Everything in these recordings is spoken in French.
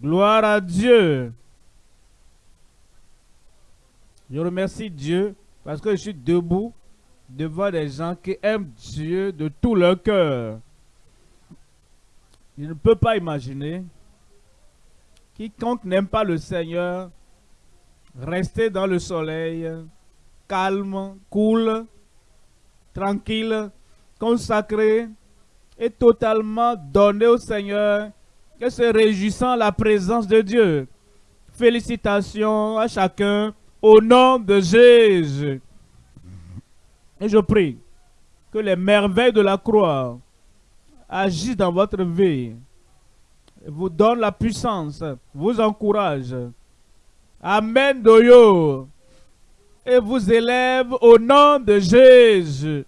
Gloire à Dieu. Je remercie Dieu parce que je suis debout devant des gens qui aiment Dieu de tout leur cœur. Je ne peux pas imaginer quiconque n'aime pas le Seigneur rester dans le soleil, calme, cool, tranquille, consacré et totalement donné au Seigneur et se réjouissant la présence de Dieu. Félicitations à chacun au nom de Jésus. Et je prie que les merveilles de la croix agissent dans votre vie, vous donnent la puissance, vous encouragent. Amen, Doyo. Et vous élève au nom de Jésus.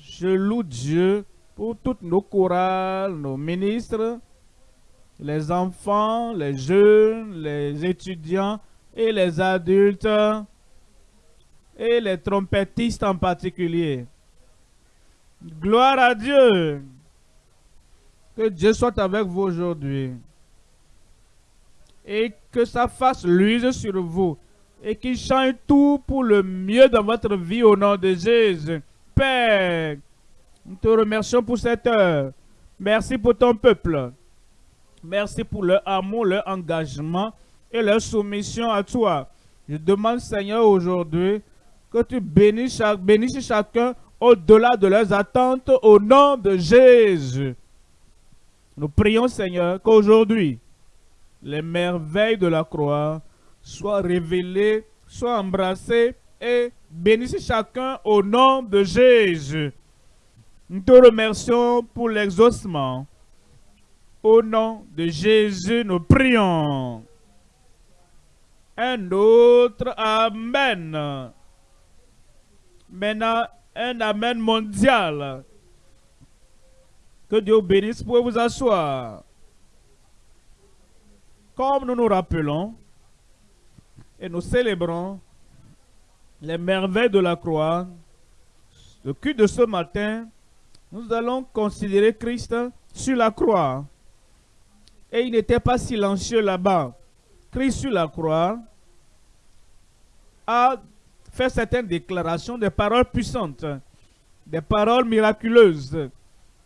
Je loue Dieu pour toutes nos chorales, nos ministres, les enfants, les jeunes, les étudiants et les adultes et les trompettistes en particulier. Gloire à Dieu. Que Dieu soit avec vous aujourd'hui. Et que sa face luise sur vous. Et qu'il change tout pour le mieux dans votre vie au nom de Jésus. Père, nous te remercions pour cette heure. Merci pour ton peuple. Merci pour leur amour, leur engagement et leur soumission à toi. Je demande, Seigneur, aujourd'hui, que tu bénisses, chacun au-delà de leurs attentes au nom de Jésus. Nous prions, Seigneur, qu'aujourd'hui, les merveilles de la croix soient révélées, soient embrassées et bénissent chacun au nom de Jésus. Nous te remercions pour l'exaucement. Au nom de Jésus, nous prions. Un autre Amen. Maintenant, un Amen mondial. Que Dieu bénisse. pour vous asseoir. Comme nous nous rappelons et nous célébrons les merveilles de la croix, le culte de ce matin, nous allons considérer Christ sur la croix. Et il n'était pas silencieux là-bas. Christ sur la croix a fait certaines déclarations, des paroles puissantes, des paroles miraculeuses,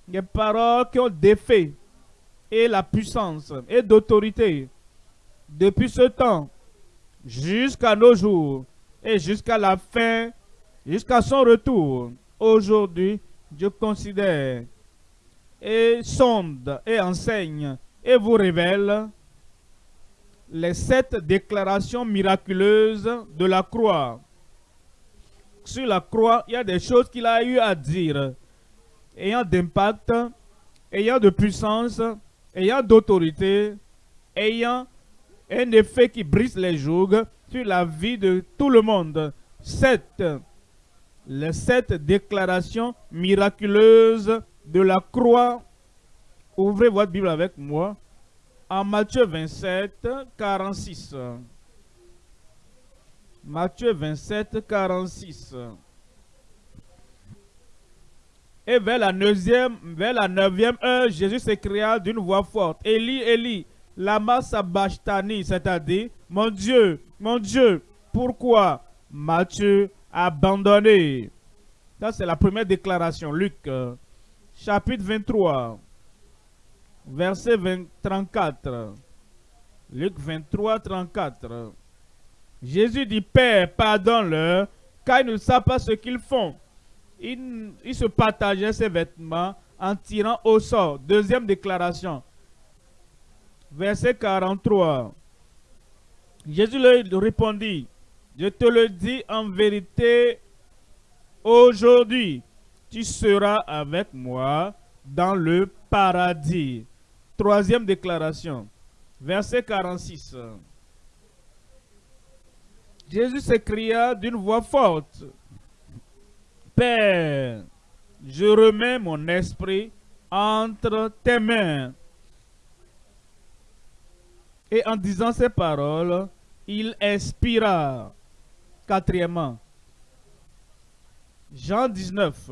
des paroles qui ont défait et la puissance et d'autorité depuis ce temps jusqu'à nos jours et jusqu'à la fin, jusqu'à son retour. Aujourd'hui, Dieu considère et sonde et enseigne et vous révèle les sept déclarations miraculeuses de la croix sur la croix, il y a des choses qu'il a eu à dire, ayant d'impact, ayant de puissance, ayant d'autorité, ayant un effet qui brise les jougs sur la vie de tout le monde. Sept, les sept déclarations miraculeuses de la croix. Ouvrez votre Bible avec moi en Matthieu 27, 46. Matthieu 27, 46. Et vers la neuvième, vers la neuvième heure, Jésus s'écria d'une voix forte, Élie, Élie, lama sabachthani, c'est-à-dire, mon Dieu, mon Dieu, pourquoi m'as-tu abandonné Ça, c'est la première déclaration. Luc, chapitre 23, verset 20, 34. Luc 23, 34. Jésus dit, Père, pardonne-leur, car ils ne savent pas ce qu'ils font. Il, se partageait ses vêtements en tirant au sort. Deuxième déclaration. Verset 43. Jésus leur répondit, je te le dis en vérité, aujourd'hui, tu seras avec moi dans le paradis. Troisième déclaration. Verset 46. Jésus s'écria d'une voix forte, Père, je remets mon esprit entre tes mains. Et en disant ces paroles, il expira. Quatrièmement, Jean 19,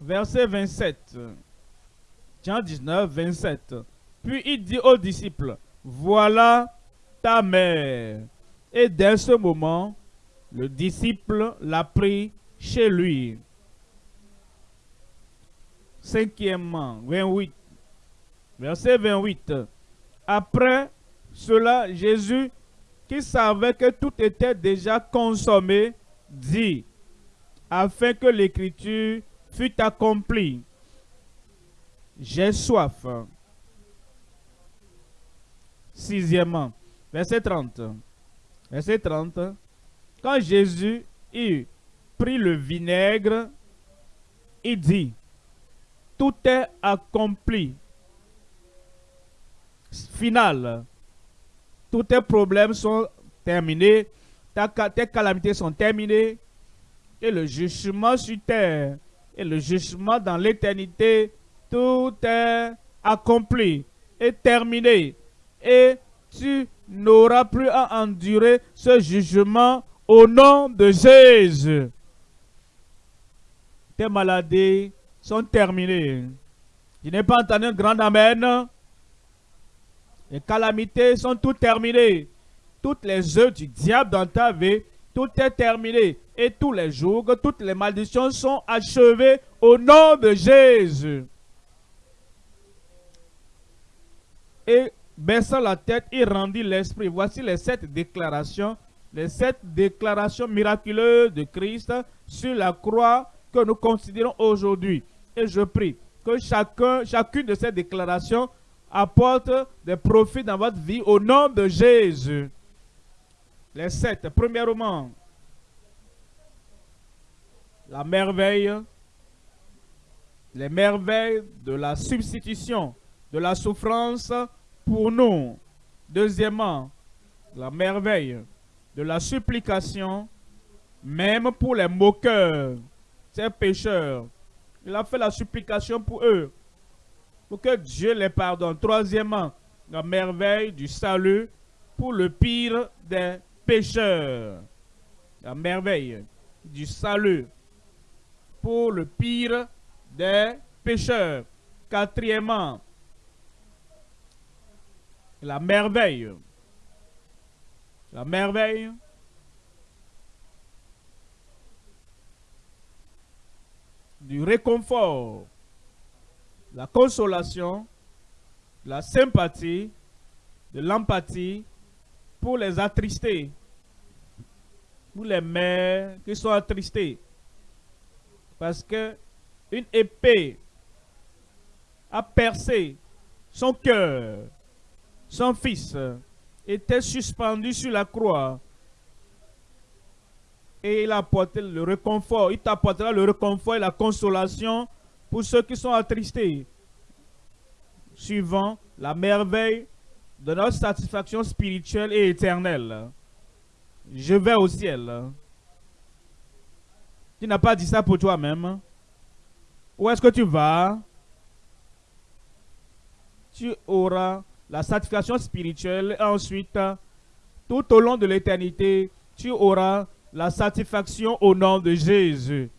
verset 27. Jean 19, 27. Puis il dit aux disciples, voilà ta mère. Et dès ce moment, le disciple l'a pris chez lui. Cinquièmement, 28. Verset 28. Après cela, Jésus, qui savait que tout était déjà consommé, dit, afin que l'écriture fût accomplie. J'ai soif. Sixièmement, verset 30. Verset 30. Quand Jésus eut pris le vinaigre, il dit, tout est accompli. Final. Tous tes problèmes sont terminés. Tes calamités sont terminées. Et le jugement sur terre et le jugement dans l'éternité, tout est accompli et terminé. Et tu n'auras plus à endurer ce jugement au nom de Jésus. Tes maladies sont terminées. Je n'ai pas entendu un grand Amen. Les calamités sont toutes terminées. Toutes les œuvres du diable dans ta vie, tout est terminé. Et tous les jours, toutes les malédictions sont achevées au nom de Jésus. Et baissant la tête, il rendit l'esprit. Voici les sept déclarations, les sept déclarations miraculeuses de Christ sur la croix que nous considérons aujourd'hui. Et je prie que chacun, chacune de ces déclarations apporte des profits dans votre vie au nom de Jésus. Les sept. Premièrement, la merveille, les merveilles de la substitution, de la souffrance pour nous. Deuxièmement, la merveille de la supplication, même pour les moqueurs, ces pécheurs. Il a fait la supplication pour eux pour que Dieu les pardonne. Troisièmement, la merveille du salut pour le pire des pécheurs. La merveille du salut pour le pire des pécheurs. Quatrièmement, la merveille. La merveille du réconfort la consolation, la sympathie, de l'empathie pour les attristés, pour les mères qui sont attristées. Parce que une épée a percé son cœur. Son fils était suspendu sur la croix. Et il a apporté le réconfort. Il t'apportera le réconfort et la consolation pour ceux qui sont attristés, suivant la merveille de notre satisfaction spirituelle et éternelle. Je vais au ciel. Tu n'as pas dit ça pour toi-même. Où est-ce que tu vas? Tu auras la satisfaction spirituelle et ensuite, tout au long de l'éternité, tu auras la satisfaction au nom de Jésus.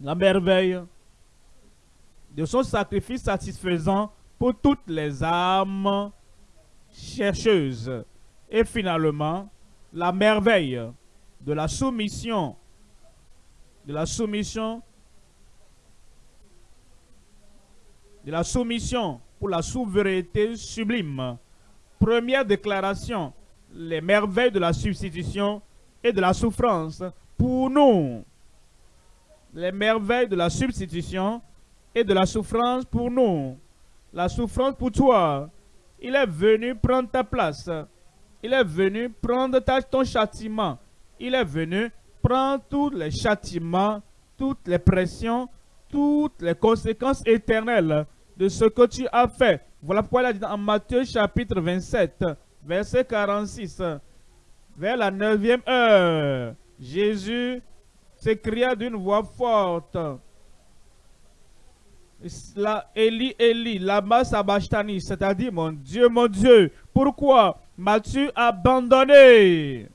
La merveille de son sacrifice satisfaisant pour toutes les âmes chercheuses. Et finalement, la merveille de la soumission, de la soumission, de la soumission pour la souveraineté sublime. Première déclaration, les merveilles de la substitution et de la souffrance pour nous. Les merveilles de la substitution et de la souffrance pour nous. La souffrance pour toi. Il est venu prendre ta place. Il est venu prendre ton châtiment. Il est venu prendre tous les châtiments, toutes les pressions, toutes les conséquences éternelles de ce que tu as fait. Voilà pourquoi il a dit dans Matthieu chapitre 27, verset 46, vers la neuvième heure, Jésus s'écria d'une voix forte, la Eli Eli, lama sabachthani, c'est-à-dire mon Dieu, mon Dieu, pourquoi m'as-tu abandonné?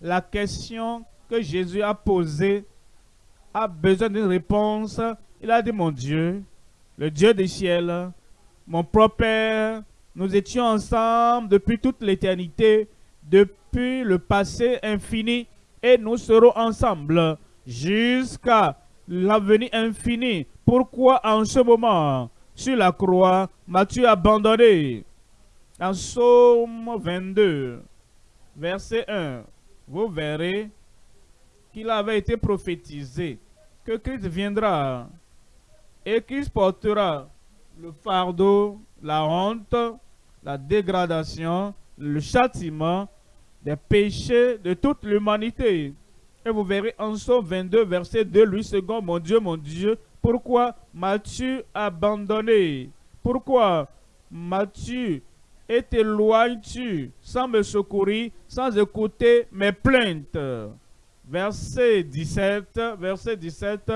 La question que Jésus a posée a besoin d'une réponse. Il a dit, mon Dieu, le Dieu des ciels, mon propre Père, nous étions ensemble depuis toute l'éternité, depuis le passé infini, et nous serons ensemble jusqu'à l'avenir infini. Pourquoi en ce moment, sur la croix, m'as-tu abandonné? En Psaume 22, verset 1, vous verrez qu'il avait été prophétisé que Christ viendra et qu'il portera le fardeau, la honte, la dégradation, le châtiment des péchés de toute l'humanité. Et vous verrez en Somme 22, verset 2, lui second, mon Dieu, mon Dieu, pourquoi m'as-tu abandonné? Pourquoi m'as-tu et t'éloignes-tu sans me secourir, sans écouter mes plaintes? Verset 17, verset 17,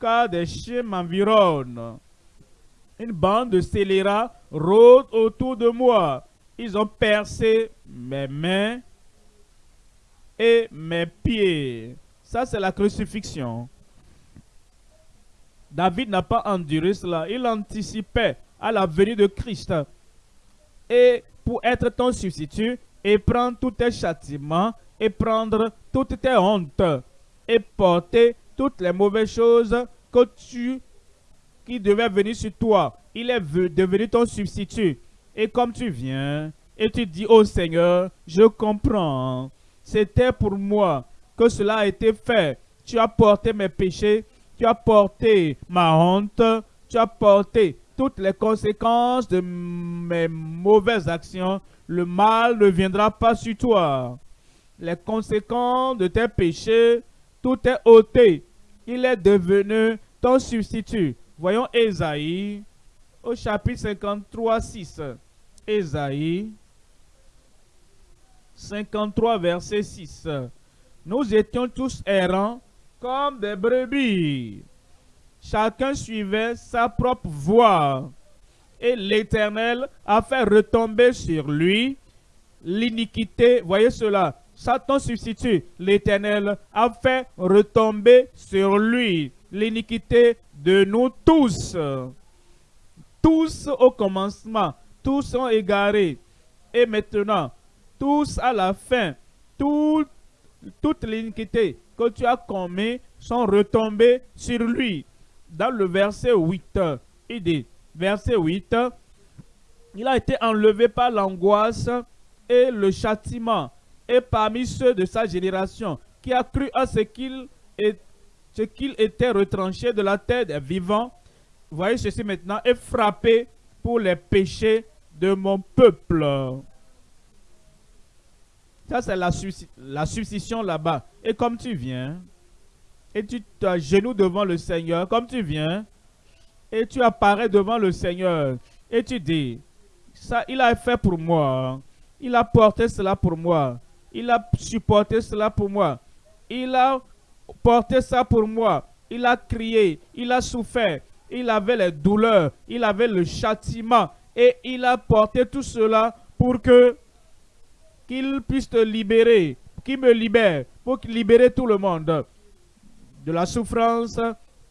car des chiens m'environnent. Une bande de scélérats rôde autour de moi. Ils ont percé mes mains et mes pieds. Ça, c'est la crucifixion. David n'a pas enduré cela. Il anticipait à la venue de Christ. Et pour être ton substitut, et prendre tous tes châtiments, et prendre toutes tes hontes, et porter toutes les mauvaises choses que tu, qui devaient venir sur toi. Il est devenu ton substitut. Et comme tu viens, et tu dis au Seigneur, je comprends, c'était pour moi que cela a été fait. Tu as porté mes péchés, tu as porté ma honte, tu as porté toutes les conséquences de mes mauvaises actions. Le mal ne viendra pas sur toi. Les conséquences de tes péchés, tout est ôté. Il est devenu ton substitut. Voyons Ésaïe au chapitre 53, 6. Ésaïe 53, verset 6. Nous étions tous errants comme des brebis. Chacun suivait sa propre voie. Et l'Éternel a fait retomber sur lui l'iniquité. Voyez cela. Satan substitue. L'Éternel a fait retomber sur lui l'iniquité de nous tous. Tous au commencement, tous sont égarés. Et maintenant, tous à la fin, toute l'iniquité que tu as commis sont retombés sur lui. Dans le verset 8, il dit, verset 8, il a été enlevé par l'angoisse et le châtiment, et parmi ceux de sa génération, qui a cru à ce qu'il était retranché de la terre des vivants, voyez ceci maintenant, est frappé pour les péchés de mon peuple. Ça, c'est la, la là-bas. Et comme tu viens, et tu t'agenouilles devant le Seigneur, comme tu viens, et tu apparais devant le Seigneur, et tu dis, ça, il a fait pour moi, il a porté cela pour moi, il a supporté cela pour moi, il a porté ça pour moi, il a crié, il a souffert, il avait les douleurs, il avait le châtiment, et il a porté tout cela pour que qu'il puisse te libérer, qu'il me libère, pour libérer tout le monde de la souffrance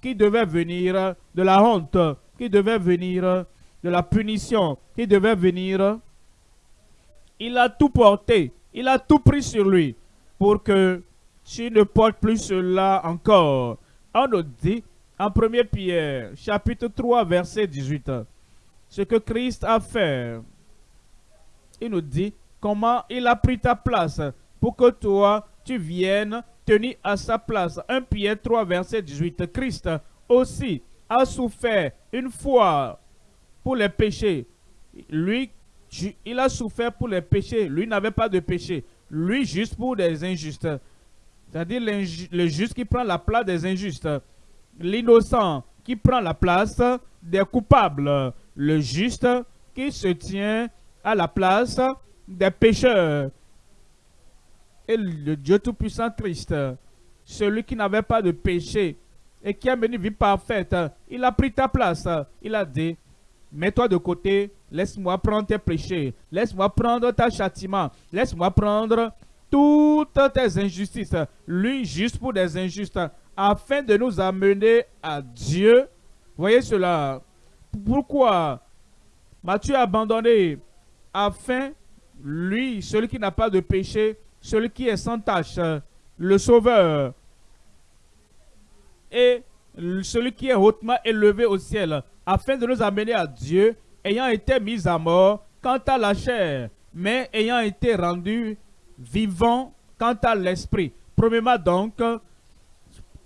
qui devait venir, de la honte qui devait venir, de la punition qui devait venir. Il a tout porté, il a tout pris sur lui pour que tu ne portes plus cela encore. On nous dit en 1 Pierre, chapitre 3, verset 18, ce que Christ a fait. Il nous dit, comment il a pris ta place pour que toi, tu viennes tenir à sa place. 1 Pierre 3, verset 18. Christ aussi a souffert une fois pour les péchés. Lui, il a souffert pour les péchés. Lui n'avait pas de péché. Lui, juste pour des injustes. C'est-à-dire le juste qui prend la place des injustes. L'innocent qui prend la place des coupables. Le juste qui se tient à la place des pécheurs. Et le Dieu Tout-Puissant Christ, celui qui n'avait pas de péché et qui a mené une vie parfaite, il a pris ta place. Il a dit, mets-toi de côté, laisse-moi prendre tes péchés, laisse-moi prendre ta châtiment, laisse-moi prendre toutes tes injustices. Lui, juste pour des injustes, afin de nous amener à Dieu. Voyez cela. pourquoi m'as-tu abandonné? Afin, lui, celui qui n'a pas de péché, celui qui est sans tache, le Sauveur, et celui qui est hautement élevé au ciel, afin de nous amener à Dieu, ayant été mis à mort quant à la chair, mais ayant été rendu vivant quant à l'esprit. Premièrement donc,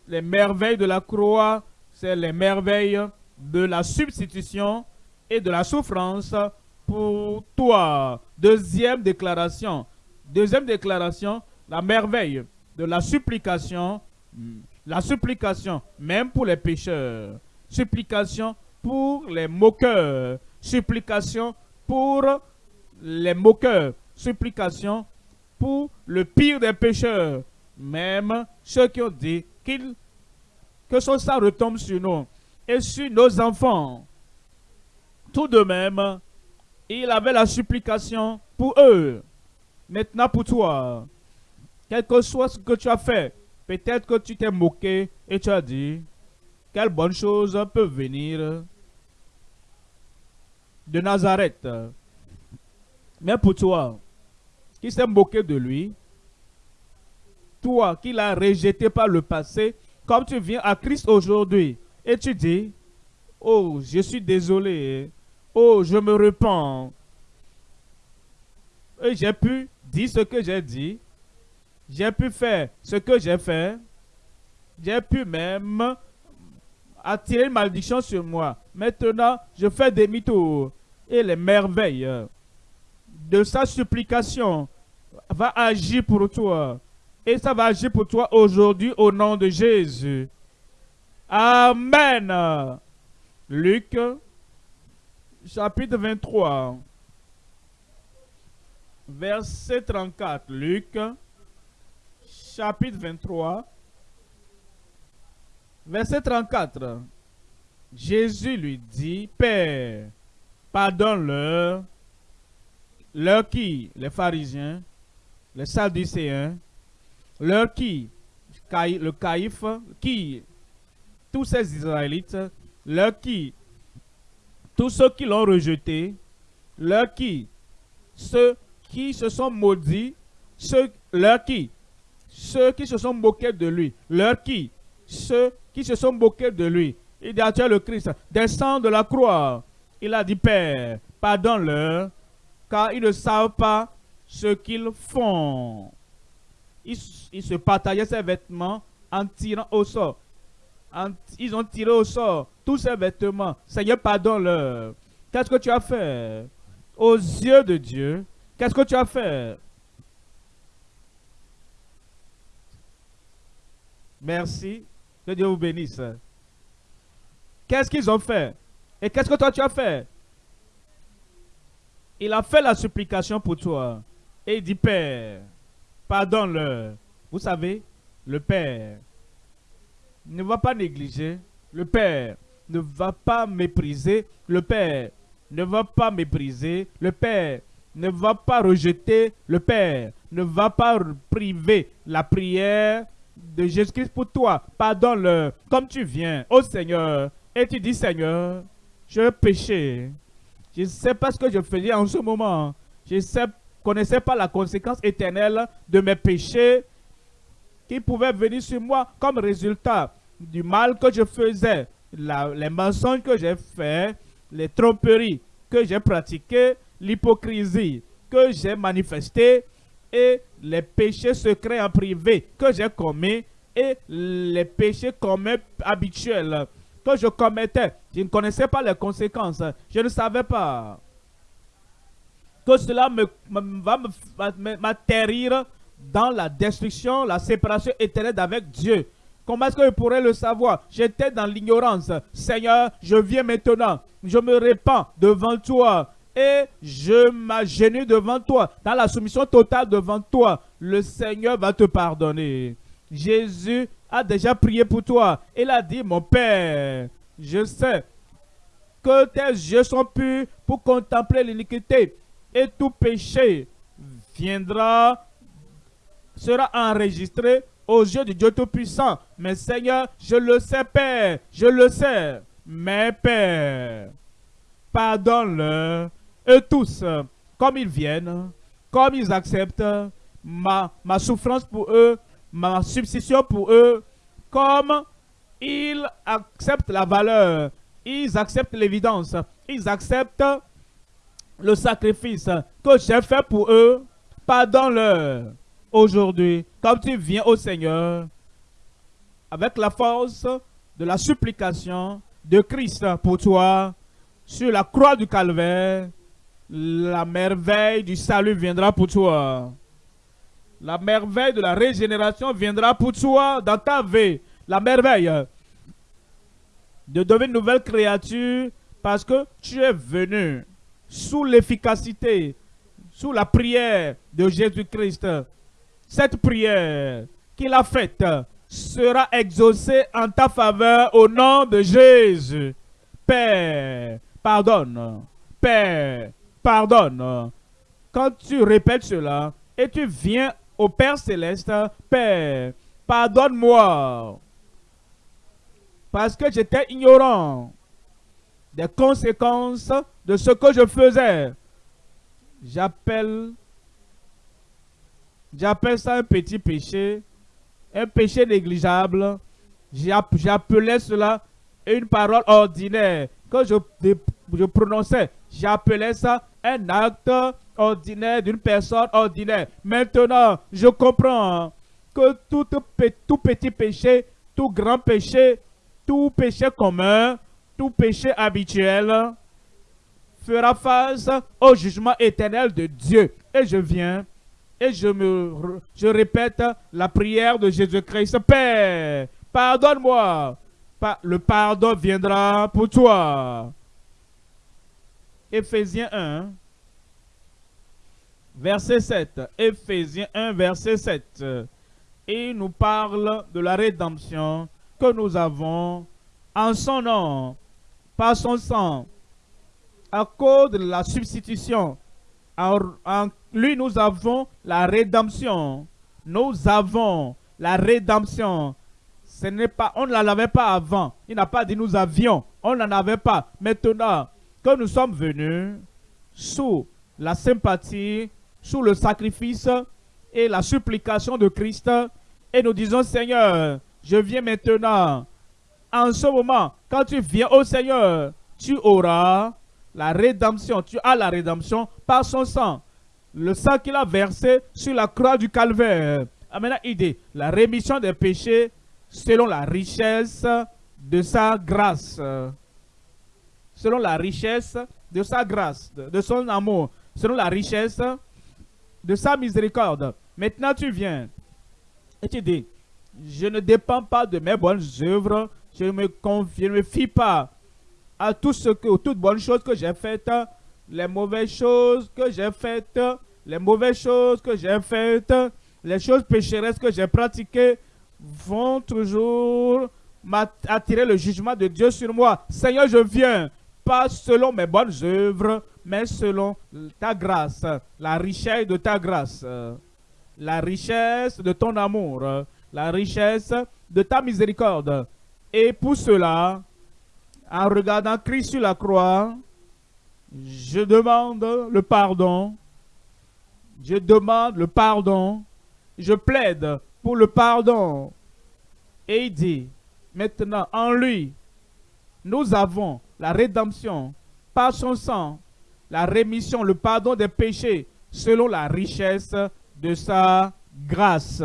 les merveilles de la croix, c'est les merveilles de la substitution et de la souffrance pour toi. Deuxième déclaration. Deuxième déclaration, la merveille de la supplication. La supplication, même pour les pécheurs. Supplication pour les moqueurs. Supplication pour les moqueurs. Supplication pour le pire des pécheurs. Même ceux qui ont dit qu'ils que sang retombe sur nous et sur nos enfants. Tout de même, il avait la supplication pour eux. Maintenant pour toi, quel que soit ce que tu as fait, peut-être que tu t'es moqué et tu as dit, quelle bonne chose peut venir de Nazareth. Mais pour toi, qui s'est moqué de lui, toi qui l'as rejeté par le passé, comme tu viens à Christ aujourd'hui et tu dis, oh, je suis désolé, oh, je me repens. Et j'ai pu dire ce que j'ai dit, j'ai pu faire ce que j'ai fait, j'ai pu même attirer une malédiction sur moi. Maintenant, je fais demi-tour et les merveilles de sa supplication va agir pour toi. Et ça va agir pour toi aujourd'hui au nom de Jésus. Amen. Luc, chapitre 23, verset 34. Luc, chapitre 23, verset 34. Jésus lui dit, Père, pardonne-leur, leur qui Les pharisiens, les sadducéens, leur qui Le caïphe, qui Tous ces Israélites, leur qui Tous ceux qui l'ont rejeté, leur qui? Ceux qui se sont maudits, ceux, leur qui? Ceux qui se sont moqués de lui, leur qui? Ceux qui se sont moqués de lui. Il dit à le Christ, descend de la croix. Il a dit, Père, pardonne-leur, car ils ne savent pas ce qu'ils font. Ils, se partageaient ses vêtements en tirant au sort. ils ont tiré au sort tous ces vêtements. Seigneur, pardonne-leur. Qu'est-ce que tu as fait Aux yeux de Dieu, qu'est-ce que tu as fait? Merci. Que Dieu vous bénisse. Qu'est-ce qu'ils ont fait? Et qu'est-ce que toi tu as fait? Il a fait la supplication pour toi. Et il dit, Père, pardonne-leur. Vous savez, le Père ne va pas négliger. Le Père ne va pas mépriser. Le Père ne va pas mépriser. Le Père ne va pas rejeter. Le Père ne va pas priver la prière de Jésus-Christ pour toi. Pardonne-leur comme tu viens au Seigneur et tu dis Seigneur, je péché. Je ne sais pas ce que je faisais en ce moment. Je ne sais connaissais pas la conséquence éternelle de mes péchés qui pouvaient venir sur moi comme résultat du mal que je faisais, les mensonges que j'ai faits, les tromperies que j'ai pratiquées, l'hypocrisie que j'ai manifestée et les péchés secrets en privé que j'ai commis et les péchés communs habituels que je commettais. Je ne connaissais pas les conséquences. Je ne savais pas que cela me, va m'atterrir dans la destruction, la séparation éternelle avec Dieu. Comment est-ce que je pourrais le savoir? J'étais dans l'ignorance. Seigneur, je viens maintenant. Je me répands devant toi. Et je m'agenouille devant toi. Dans la soumission totale devant toi. Le Seigneur va te pardonner. Jésus a déjà prié pour toi. Il a dit, mon Père, je sais que tes yeux sont purs pour contempler l'iniquité et tout péché viendra, sera enregistré aux yeux du Dieu Tout-Puissant. Mais Seigneur, je le sais, Père, je le sais. Mais Père, pardonne-leur, eux tous, comme ils viennent, comme ils acceptent ma, souffrance pour eux, ma substitution pour eux, comme ils acceptent la valeur, ils acceptent l'évidence, ils acceptent le sacrifice que j'ai fait pour eux, pardonne-leur aujourd'hui, comme tu viens au Seigneur, avec la force de la supplication de Christ pour toi, sur la croix du calvaire, la merveille du salut viendra pour toi. La merveille de la régénération viendra pour toi dans ta vie. La merveille de devenir une nouvelle créature parce que tu es venu sous l'efficacité, sous la prière de Jésus-Christ. Cette prière qu'il a faite sera exaucée en ta faveur au nom de Jésus. Père, pardonne. Père, pardonne. Quand tu répètes cela et tu viens au Père céleste, Père, pardonne-moi. Parce que j'étais ignorant des conséquences de ce que je faisais. J'appelle j'appelle ça un petit péché, un péché négligeable. J'appelais cela une parole ordinaire que je, prononçais. J'appelais ça un acte ordinaire d'une personne ordinaire. Maintenant, je comprends que tout petit péché, tout grand péché, tout péché commun, tout péché habituel fera face au jugement éternel de Dieu. Et je viens et je me je répète la prière de Jésus-Christ. Père, pardonne-moi. Le pardon viendra pour toi. Éphésiens 1, verset 7. Éphésiens 1, verset 7. Et il nous parle de la rédemption que nous avons en son nom, par son sang, à cause de la substitution. En, lui, nous avons la rédemption. Nous avons la rédemption. Ce n'est pas, on ne l'avait pas avant. Il n'a pas dit nous avions. On n'en avait pas. Maintenant que nous sommes venus sous la sympathie, sous le sacrifice et la supplication de Christ, et nous disons Seigneur, je viens maintenant. En ce moment, quand tu viens au Seigneur, tu auras la rédemption. Tu as la rédemption par son sang. Le sang qu'il a versé sur la croix du calvaire. Amen. Il dit, la rémission des péchés selon la richesse de sa grâce. Selon la richesse de sa grâce, de son amour. Selon la richesse de sa miséricorde. Maintenant tu viens et tu dis, je ne dépends pas de mes bonnes œuvres, je ne me, confie, fie pas à tout ce que, toutes bonnes choses que j'ai faites, les mauvaises choses que j'ai faites, les mauvaises choses que j'ai faites, les choses pécheresses que j'ai pratiquées vont toujours attirer le jugement de Dieu sur moi. Seigneur, je viens, pas selon mes bonnes œuvres, mais selon ta grâce, la richesse de ta grâce, la richesse de ton amour, la richesse de ta miséricorde. Et pour cela, en regardant Christ sur la croix, je demande le pardon. Je demande le pardon. Je plaide pour le pardon. Et il dit, maintenant, en lui, nous avons la rédemption par son sang, la rémission, le pardon des péchés, selon la richesse de sa grâce.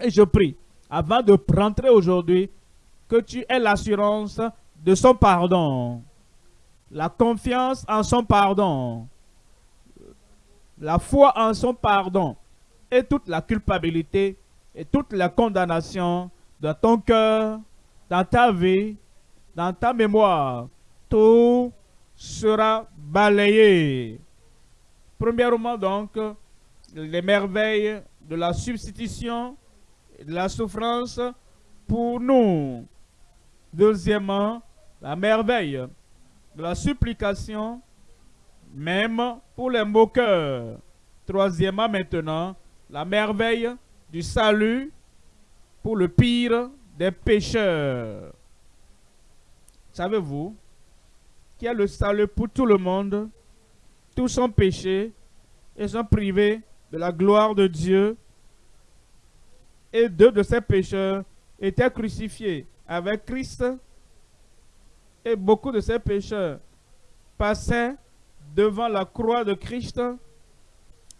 Et je prie, avant de rentrer aujourd'hui, que tu aies l'assurance de son pardon, la confiance en son pardon, la foi en son pardon et toute la culpabilité et toute la condamnation dans ton cœur, dans ta vie, dans ta mémoire. Tout sera balayé. Premièrement donc, les merveilles de la substitution et de la souffrance pour nous. Deuxièmement, la merveille de la supplication, même pour les moqueurs. Troisièmement maintenant, la merveille du salut pour le pire des pécheurs. Savez-vous qui est le salut pour tout le monde, tous sont péchés et sont privés de la gloire de Dieu. Et deux de ces pécheurs étaient crucifiés avec Christ. Et beaucoup de ces pécheurs passaient devant la croix de Christ.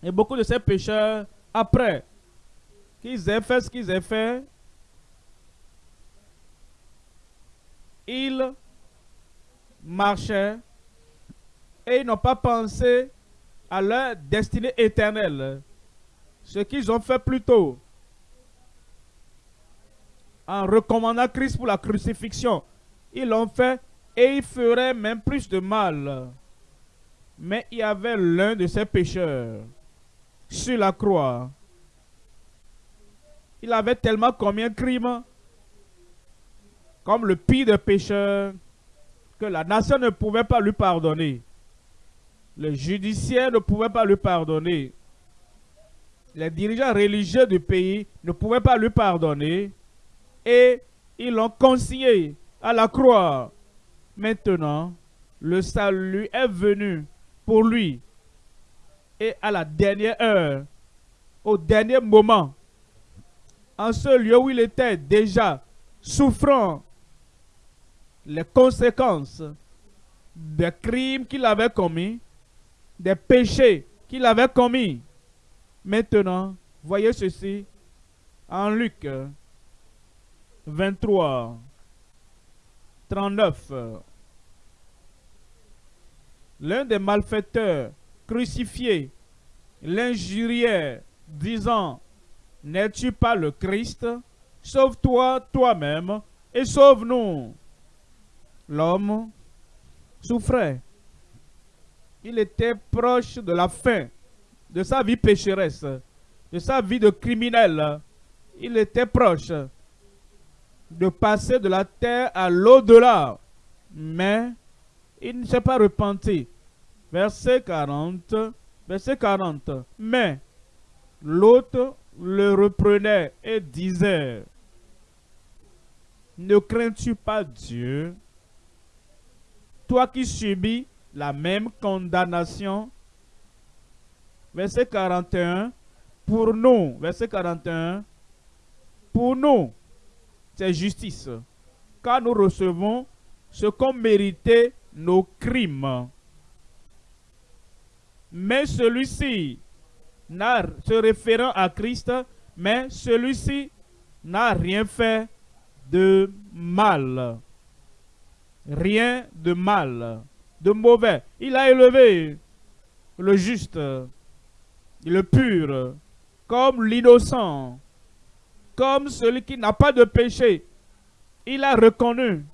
Et beaucoup de ces pécheurs, après qu'ils aient fait ce qu'ils aient fait, ils marchaient et ils n'ont pas pensé à leur destinée éternelle. Ce qu'ils ont fait plus tôt, en recommandant Christ pour la crucifixion, ils l'ont fait et ils feraient même plus de mal. Mais il y avait l'un de ces pécheurs sur la croix. Il avait tellement commis un crime comme le pire des pécheurs que la nation ne pouvait pas lui pardonner. Le judiciaire ne pouvait pas lui pardonner. Les dirigeants religieux du pays ne pouvaient pas lui pardonner. Et ils l'ont consigné à la croix. Maintenant, le salut est venu pour lui. Et à la dernière heure, au dernier moment, en ce lieu où il était déjà souffrant les conséquences des crimes qu'il avait commis, des péchés qu'il avait commis. Maintenant, voyez ceci en Luc 23, 39. L'un des malfaiteurs crucifiés l'injuriait, disant, N'es-tu pas le Christ? Sauve-toi toi-même et sauve-nous. L'homme souffrait. Il était proche de la fin de sa vie pécheresse, de sa vie de criminel. Il était proche de passer de la terre à l'au-delà. Mais il ne s'est pas repenti. Verset 40. Verset 40. Mais l'autre le reprenait et disait, ne crains-tu pas Dieu, toi qui subis la même condamnation? Verset 41, pour nous, verset 41, pour nous, justice, car nous recevons ce qu'ont mérité nos crimes. Mais celui-ci, se référant à Christ, mais celui-ci n'a rien fait de mal. Rien de mal, de mauvais. Il a élevé le juste, le pur, comme l'innocent, comme celui qui n'a pas de péché. Il a reconnu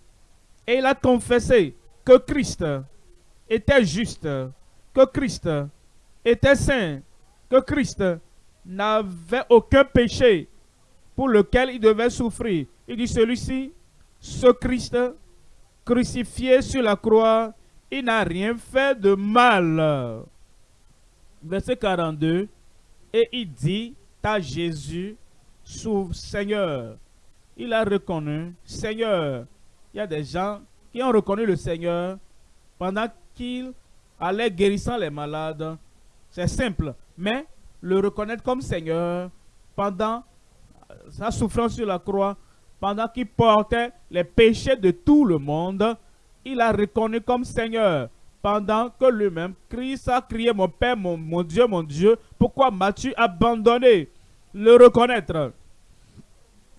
et il a confessé que Christ était juste, que Christ était saint, que Christ n'avait aucun péché pour lequel il devait souffrir. Il dit celui-ci, ce Christ crucifié sur la croix, il n'a rien fait de mal. Verset 42, et il dit à Jésus, Seigneur. Il a reconnu, Seigneur. Il y a des gens qui ont reconnu le Seigneur pendant qu'il allait guérissant les malades. C'est simple. Mais le reconnaître comme Seigneur pendant sa souffrance sur la croix, pendant qu'il portait les péchés de tout le monde, il a reconnu comme Seigneur. Pendant que lui-même, Christ a crié, mon Père, mon, mon Dieu, mon Dieu, pourquoi m'as-tu abandonné? Le reconnaître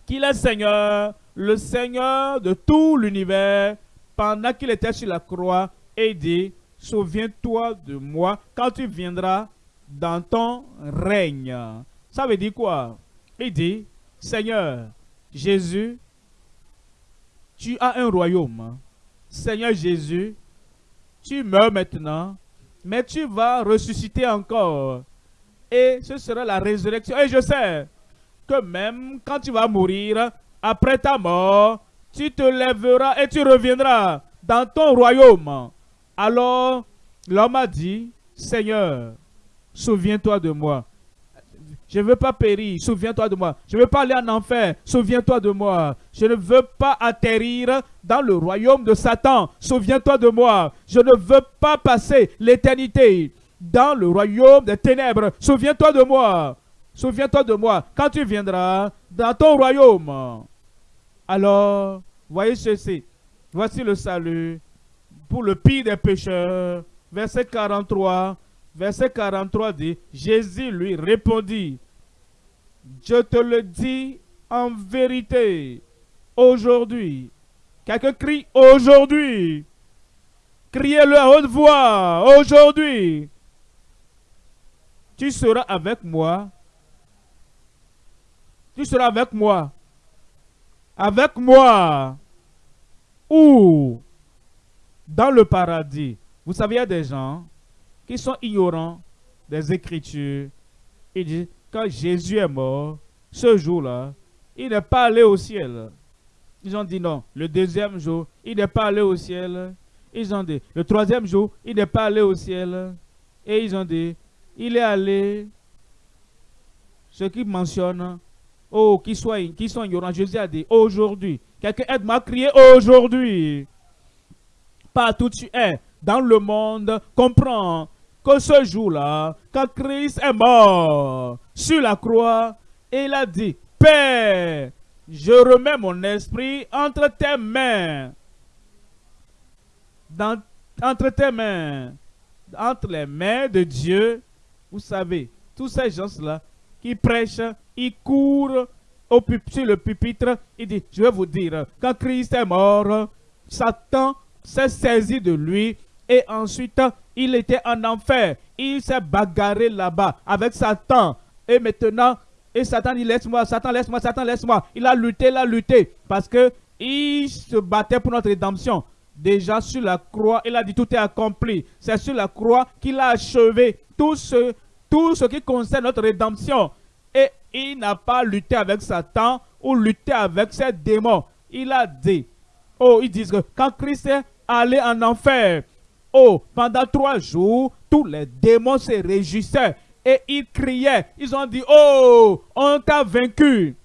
qu'il est Seigneur, le Seigneur de tout l'univers, pendant qu'il était sur la croix, et dit, souviens-toi de moi quand tu viendras dans ton règne. Ça veut dire quoi? Il dit, Seigneur, Jésus, tu as un royaume. Seigneur Jésus, tu meurs maintenant, mais tu vas ressusciter encore. Et ce sera la résurrection. Et je sais que même quand tu vas mourir, après ta mort, tu te lèveras et tu reviendras dans ton royaume. Alors, l'homme a dit, Seigneur, souviens-toi de moi. Je ne veux pas périr, souviens-toi de moi. Je ne veux pas aller en enfer, souviens-toi de moi. Je ne veux pas atterrir dans le royaume de Satan, souviens-toi de moi. Je ne veux pas passer l'éternité dans le royaume des ténèbres, souviens-toi de moi. Souviens-toi de moi quand tu viendras dans ton royaume. Alors, voyez ceci. Voici le salut pour le pire des pécheurs. Verset 43. Verset 43 dit, Jésus lui répondit, je te le dis en vérité, aujourd'hui. Quelqu'un crie aujourd'hui. Criez-le à haute voix, aujourd'hui. Tu seras avec moi tu seras avec moi. Avec moi. Où? Dans le paradis. Vous savez, il y a des gens qui sont ignorants des Écritures. Ils disent, quand Jésus est mort, ce jour-là, il n'est pas allé au ciel. Ils ont dit non. Le deuxième jour, il n'est pas allé au ciel. Ils ont dit, le troisième jour, il n'est pas allé au ciel. Et ils ont dit, il est allé, ce qui mentionne Oh, qui soit, qui sont ignorants. Jésus a dit aujourd'hui. Quelqu'un aide-moi à crier aujourd'hui. Partout tu es dans le monde, comprends que ce jour-là, quand Christ est mort sur la croix, il a dit, Père, je remets mon esprit entre tes mains. Entre tes mains. Entre les mains de Dieu. Vous savez, tous ces gens-là qui prêchent il court au sur le pupitre, il dit, je vais vous dire, quand Christ est mort, Satan s'est saisi de lui et ensuite il était en enfer. Il s'est bagarré là-bas avec Satan. Et maintenant, et Satan dit, laisse-moi, Satan, laisse-moi, Satan, laisse-moi. Il a lutté, il a lutté parce que il se battait pour notre rédemption. Déjà sur la croix, il a dit, tout est accompli. C'est sur la croix qu'il a achevé tout ce, qui concerne notre rédemption. Et il n'a pas lutté avec Satan ou lutté avec ses démons. Il a dit, oh, ils disent que quand Christ est allé en enfer, oh, pendant trois jours, tous les démons se réjouissaient et ils criaient. Ils ont dit, oh, on t'a vaincu.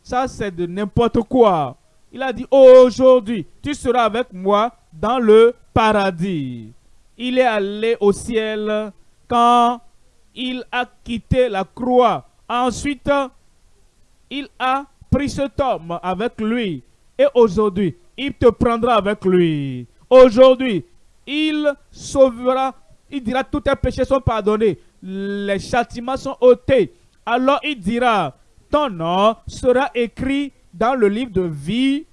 Ça, c'est de n'importe quoi. Il a dit, aujourd'hui, tu seras avec moi dans le paradis. Il est allé au ciel quand il a quitté la croix Ensuite, il a pris cet homme avec lui. Et aujourd'hui, il te prendra avec lui. Aujourd'hui, il sauvera, il dira tous tes péchés sont pardonnés. Les châtiments sont ôtés. Alors il dira, ton nom sera écrit dans le livre de vie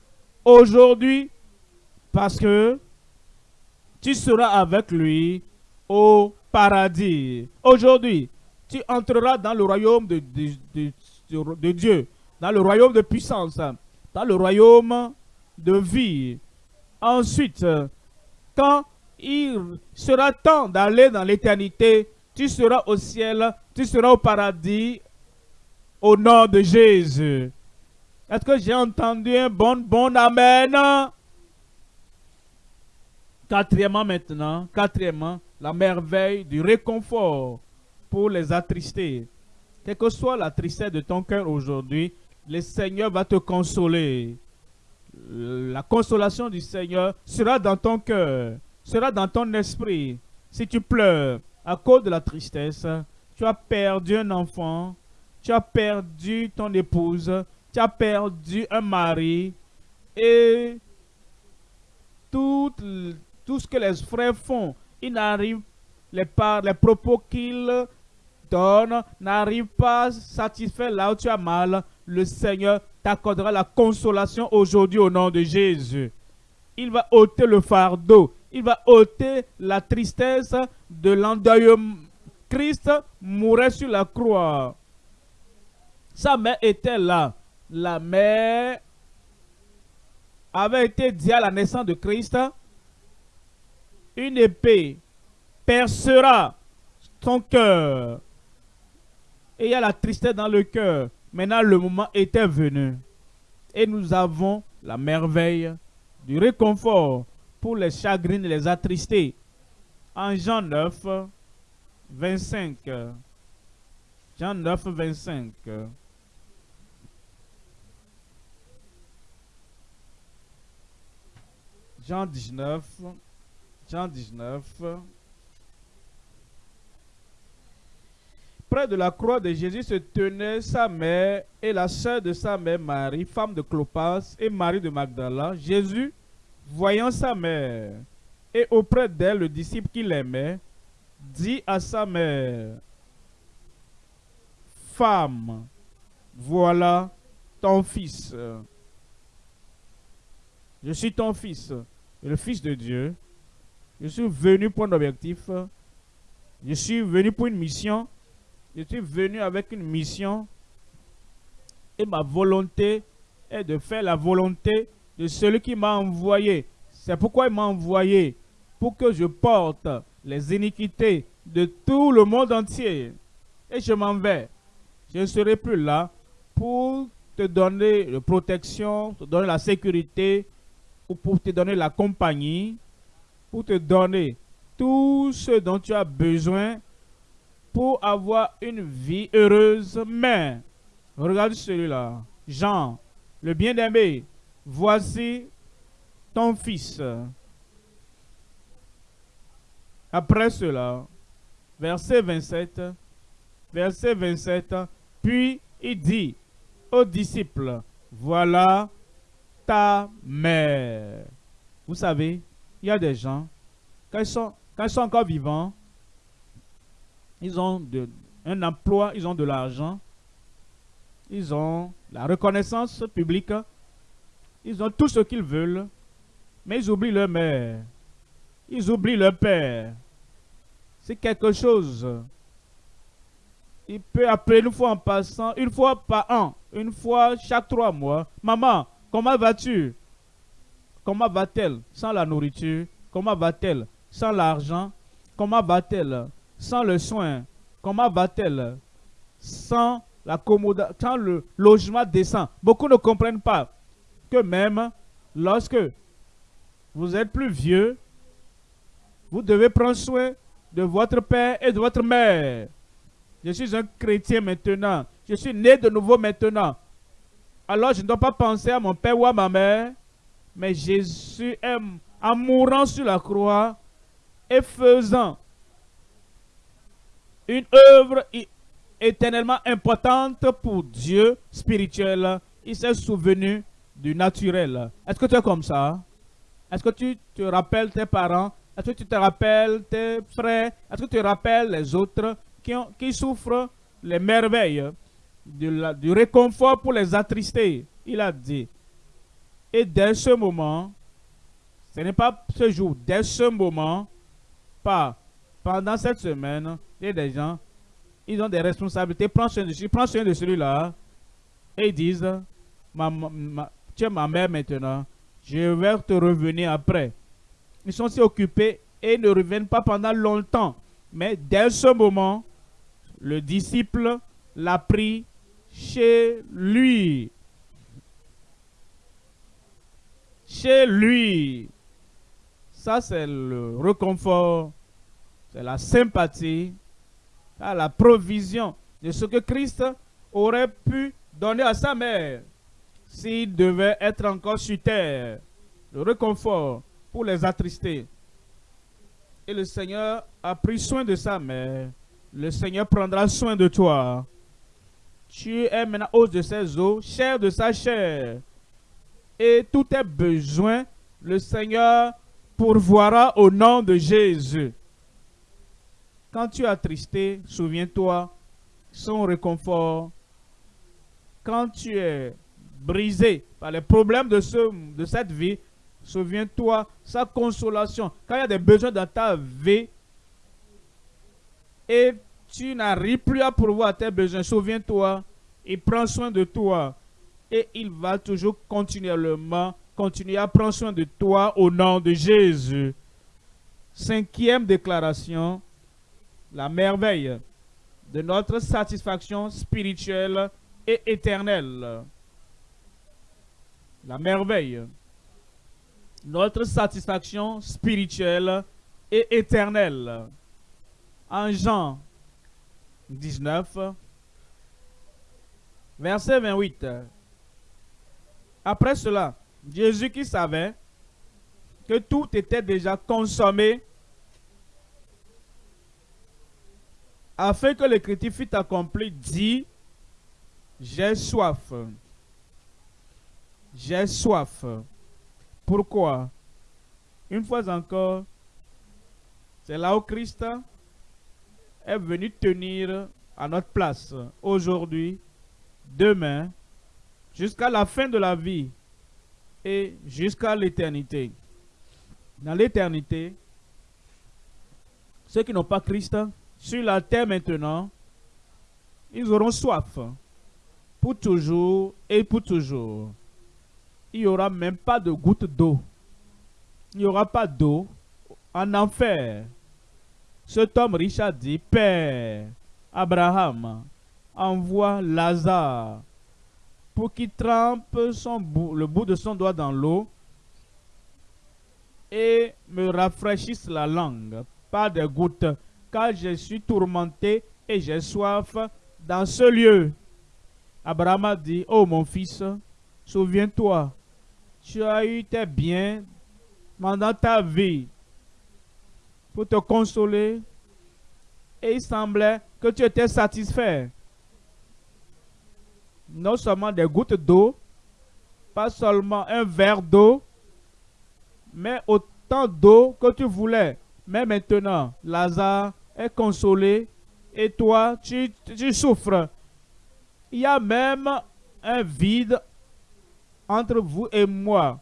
aujourd'hui parce que tu seras avec lui au paradis. Aujourd'hui, tu entreras dans le royaume de, Dieu, dans le royaume de puissance, dans le royaume de vie. Ensuite, quand il sera temps d'aller dans l'éternité, tu seras au ciel, tu seras au paradis au nom de Jésus. Est-ce que j'ai entendu un bon, bon Amen? Quatrièmement maintenant, quatrièmement, la merveille du réconfort pour les attrister. Quelle que soit la tristesse de ton cœur aujourd'hui, le Seigneur va te consoler. La consolation du Seigneur sera dans ton cœur, sera dans ton esprit. Si tu pleures à cause de la tristesse, tu as perdu un enfant, tu as perdu ton épouse, tu as perdu un mari, et tout, tout ce que les frères font, ils n'arrivent les, les propos qu'ils donnent n'arrivent pas satisfaire là où tu as mal, le Seigneur t'accordera la consolation aujourd'hui au nom de Jésus. Il va ôter le fardeau, il va ôter la tristesse de l'endeuillement. Christ mourait sur la croix. Sa mère était là. La mère avait été dit à la naissance de Christ, une épée percera ton cœur. Et il y a la tristesse dans le cœur. Maintenant, le moment était venu. Et nous avons la merveille du réconfort pour les chagrins et les attristés. En Jean 9, 25. Jean 9, 25. Jean 19. Jean 19. Près de la croix de Jésus se tenaient sa mère et la sœur de sa mère Marie, femme de Clopas, et Marie de Magdala. Jésus, voyant sa mère et auprès d'elle le disciple qu'il aimait, dit à sa mère, Femme, voilà ton fils. Je suis ton fils, le fils de Dieu. Je suis venu pour un objectif. Je suis venu pour une mission. Je suis venu avec une mission. Et ma volonté est de faire la volonté de celui qui m'a envoyé. C'est pourquoi il m'a envoyé. Pour que je porte les iniquités de tout le monde entier. Et je m'en vais. Je ne serai plus là pour te donner la protection, te donner la sécurité, ou pour te donner la compagnie, pour te donner tout ce dont tu as besoin pour avoir une vie heureuse. Mais, regarde celui-là, Jean, le bien-aimé, voici ton fils. Après cela, verset 27, verset 27, puis il dit aux disciples, voilà ta mère. Vous savez, il y a des gens, quand ils sont, ils encore vivants, ils ont un emploi, ils ont de l'argent, ils ont la reconnaissance publique, ils ont tout ce qu'ils veulent, mais ils oublient leur mère, ils oublient leur père. C'est quelque chose. Il peut appeler une fois en passant, une fois par an, une fois chaque trois mois. Maman, comment vas-tu? Comment va-t-elle? Sans la nourriture Comment va-t-elle? Sans l'argent Comment va-t-elle? Sans le soin Comment va-t-elle? Sans, sans le logement décent Beaucoup ne comprennent pas que même lorsque vous êtes plus vieux, vous devez prendre soin de votre père et de votre mère. Je suis un chrétien maintenant. Je suis né de nouveau maintenant. Alors je ne dois pas penser à mon père ou à ma mère, mais Jésus aime en mourant sur la croix et faisant une œuvre éternellement importante pour Dieu spirituel. Il s'est souvenu du naturel. Est-ce que tu es comme ça? Est-ce que tu te rappelles tes parents? Est-ce que tu te rappelles tes frères? Est-ce que tu te rappelles les autres qui, qui souffrent les merveilles? Du réconfort pour les attrister? Il a dit. Et dès ce moment, ce n'est pas ce jour, dès ce moment, pas pendant cette semaine, il y a des gens, ils ont des responsabilités, prends soin de celui, prends soin de celui-là, et ils disent, tu es ma mère maintenant, je vais te revenir après. Ils sont si occupés et ne reviennent pas pendant longtemps. Mais dès ce moment, le disciple l'a pris chez lui. Chez lui. Ça, c'est le réconfort, c'est la sympathie, la provision de ce que Christ aurait pu donner à sa mère s'il devait être encore sur terre. Le réconfort pour les attrister. Et le Seigneur a pris soin de sa mère. Le Seigneur prendra soin de toi. Tu es maintenant os de ses os, chair de sa chair. Et tous tes besoins, le Seigneur pourvoira au nom de Jésus. Quand tu es attristé, souviens-toi, son réconfort. Quand tu es brisé par les problèmes de, ce, de cette vie, Souviens-toi, sa consolation. Quand il y a des besoins dans ta vie et tu n'arrives plus à pourvoir tes besoins, souviens-toi, il prend soin de toi et il va toujours continuellement continuer à prendre soin de toi au nom de Jésus. Cinquième déclaration, la merveille de notre satisfaction spirituelle et éternelle. La merveille notre satisfaction spirituelle et éternelle. En Jean 19, Verset 28. Après cela, Jésus qui savait que tout était déjà consommé, afin que l'écriture fût accomplie, dit, j'ai soif. J'ai soif. Pourquoi? Une fois encore, c'est là où Christ est venu tenir à notre place aujourd'hui, demain, jusqu'à la fin de la vie et jusqu'à l'éternité. Dans l'éternité, ceux qui n'ont pas Christ sur la terre maintenant, ils auront soif pour toujours et pour toujours. Il n'y aura même pas de goutte d'eau. Il n'y aura pas d'eau en enfer. Cet homme riche a dit, Père, Abraham, envoie Lazare pour qu'il trempe le bout de son doigt dans l'eau et me rafraîchisse la langue par des gouttes, car je suis tourmenté et j'ai soif dans ce lieu. Abraham a dit, oh mon fils, souviens-toi, tu as eu tes biens pendant ta vie pour te consoler et il semblait que tu étais satisfait. Non seulement des gouttes d'eau, pas seulement un verre d'eau, mais autant d'eau que tu voulais. Mais maintenant, Lazare est consolé et toi, tu, souffres. Il y a même un vide entre vous et moi,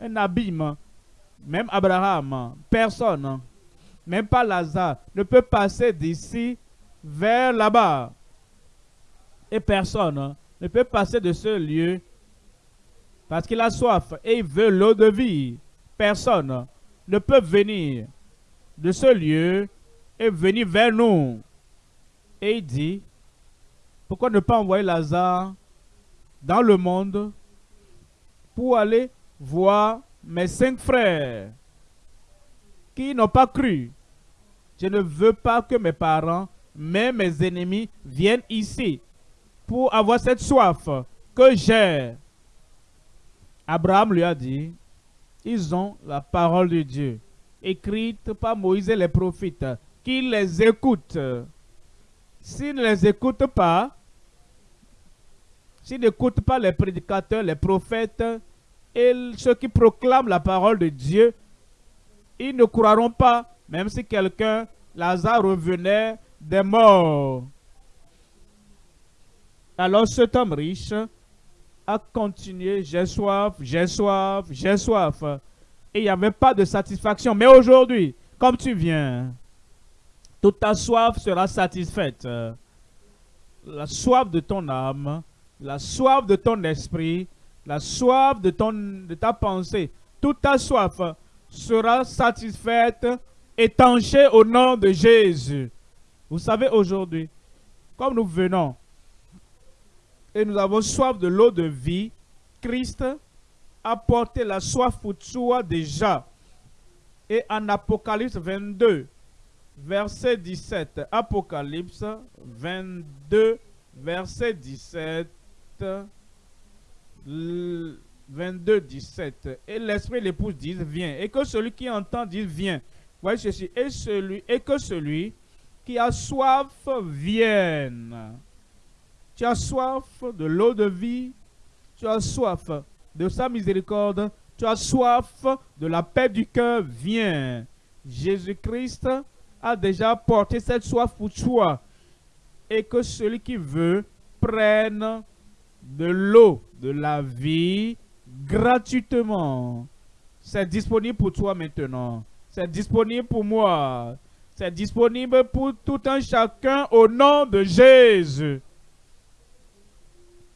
un abîme. Même Abraham, personne, même pas Lazare, ne peut passer d'ici vers là-bas. Et personne ne peut passer de ce lieu parce qu'il a soif et il veut l'eau de vie. Personne ne peut venir de ce lieu et venir vers nous. Et il dit, pourquoi ne pas envoyer Lazare dans le monde pour aller voir mes cinq frères? Qui n'ont pas cru. Je ne veux pas que mes parents, mais mes ennemis viennent ici pour avoir cette soif que j'ai. Abraham lui a dit, ils ont la parole de Dieu, écrite par Moïse et les prophètes, qu'ils les écoutent. S'ils ne les écoutent pas, s'ils n'écoutent pas les prédicateurs, les prophètes et ceux qui proclament la parole de Dieu, ils ne croiront pas, même si quelqu'un, Lazare, revenait des morts. Alors cet homme riche a continué, j'ai soif, j'ai soif, j'ai soif. Et il n'y avait pas de satisfaction. Mais aujourd'hui, comme tu viens, toute ta soif sera satisfaite. La soif de ton âme, la soif de ton esprit, la soif de, de ta pensée, toute ta soif sera satisfaite, étanchée au nom de Jésus. Vous savez, aujourd'hui, comme nous venons et nous avons soif de l'eau de vie, Christ a porté la soif pour toi déjà. Et en Apocalypse 22, verset 17, Apocalypse 22, verset 17, 22, 17. Et l'Esprit l'épouse disent, viens. Et que celui qui entend dit, viens. Voyez ceci. Et, celui, et que celui qui a soif vienne. Tu as soif de l'eau de vie. Tu as soif de sa miséricorde. Tu as soif de la paix du cœur. Viens. Jésus-Christ a déjà porté cette soif pour toi. Et que celui qui veut prenne de l'eau de la vie gratuitement. C'est disponible pour toi maintenant. C'est disponible pour moi. C'est disponible pour tout un chacun au nom de Jésus.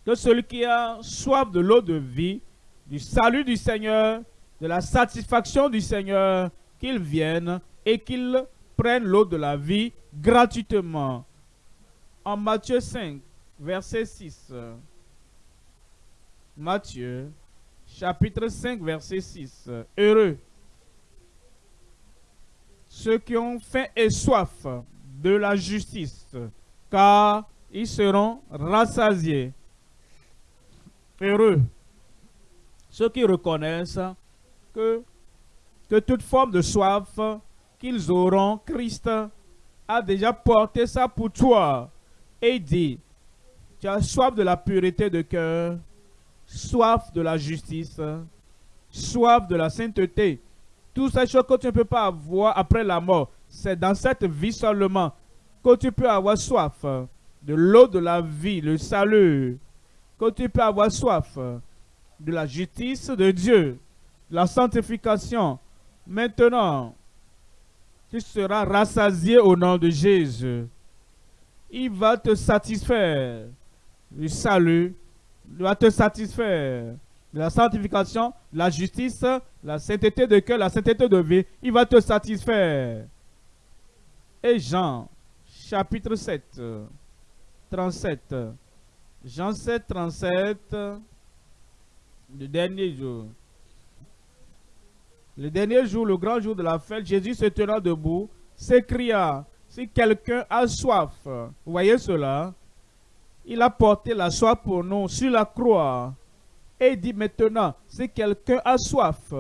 Que celui qui a soif de l'eau de vie, du salut du Seigneur, de la satisfaction du Seigneur, qu'il vienne et qu'il prenne l'eau de la vie gratuitement. En Matthieu 5, verset 6. Matthieu, chapitre 5, verset 6. Heureux ceux qui ont faim et soif de la justice, car ils seront rassasiés. Heureux ceux qui reconnaissent que, toute forme de soif qu'ils auront, Christ a déjà porté ça pour toi. Et dit, tu as soif de la pureté de cœur, soif de la justice, soif de la sainteté. Tout ces choses que tu ne peux pas avoir après la mort, c'est dans cette vie seulement que tu peux avoir soif de l'eau de la vie, le salut, que tu peux avoir soif de la justice de Dieu, la sanctification. Maintenant, tu seras rassasié au nom de Jésus. Il va te satisfaire. Le salut va te satisfaire. La sanctification, la justice, la sainteté de cœur, la sainteté de vie. Il va te satisfaire. Et Jean, chapitre 7, 37. Jean 7, 37 le dernier jour. Le dernier jour, le grand jour de la fête, Jésus se tenant debout, s'écria, si quelqu'un a soif, vous voyez cela, il a porté la soif pour nous sur la croix. Et dit maintenant, si quelqu'un a soif,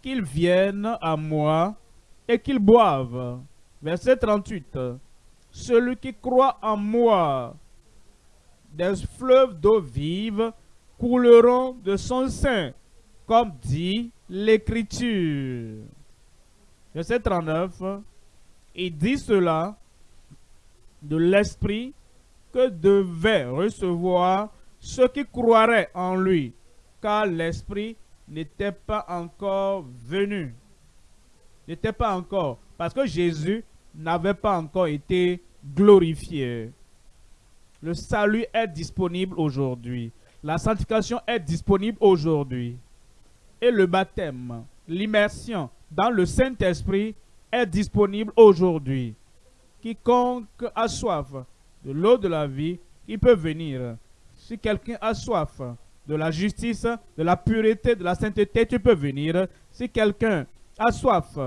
qu'il vienne à moi et qu'il boive. Verset 38. Celui qui croit en moi, des fleuves d'eau vive couleront de son sein, comme dit l'Écriture. Verset 39, il dit cela de l'Esprit que devait recevoir ceux qui croiraient en lui, car l'Esprit n'était pas encore venu. N'était pas encore, parce que Jésus n'avait pas encore été glorifié. Le salut est disponible aujourd'hui. La sanctification est disponible aujourd'hui. Et le baptême, l'immersion dans le Saint-Esprit est disponible aujourd'hui. Quiconque a soif de l'eau de la vie, il peut venir. Si quelqu'un a soif de la justice, de la pureté, de la sainteté, tu peux venir. Si quelqu'un a soif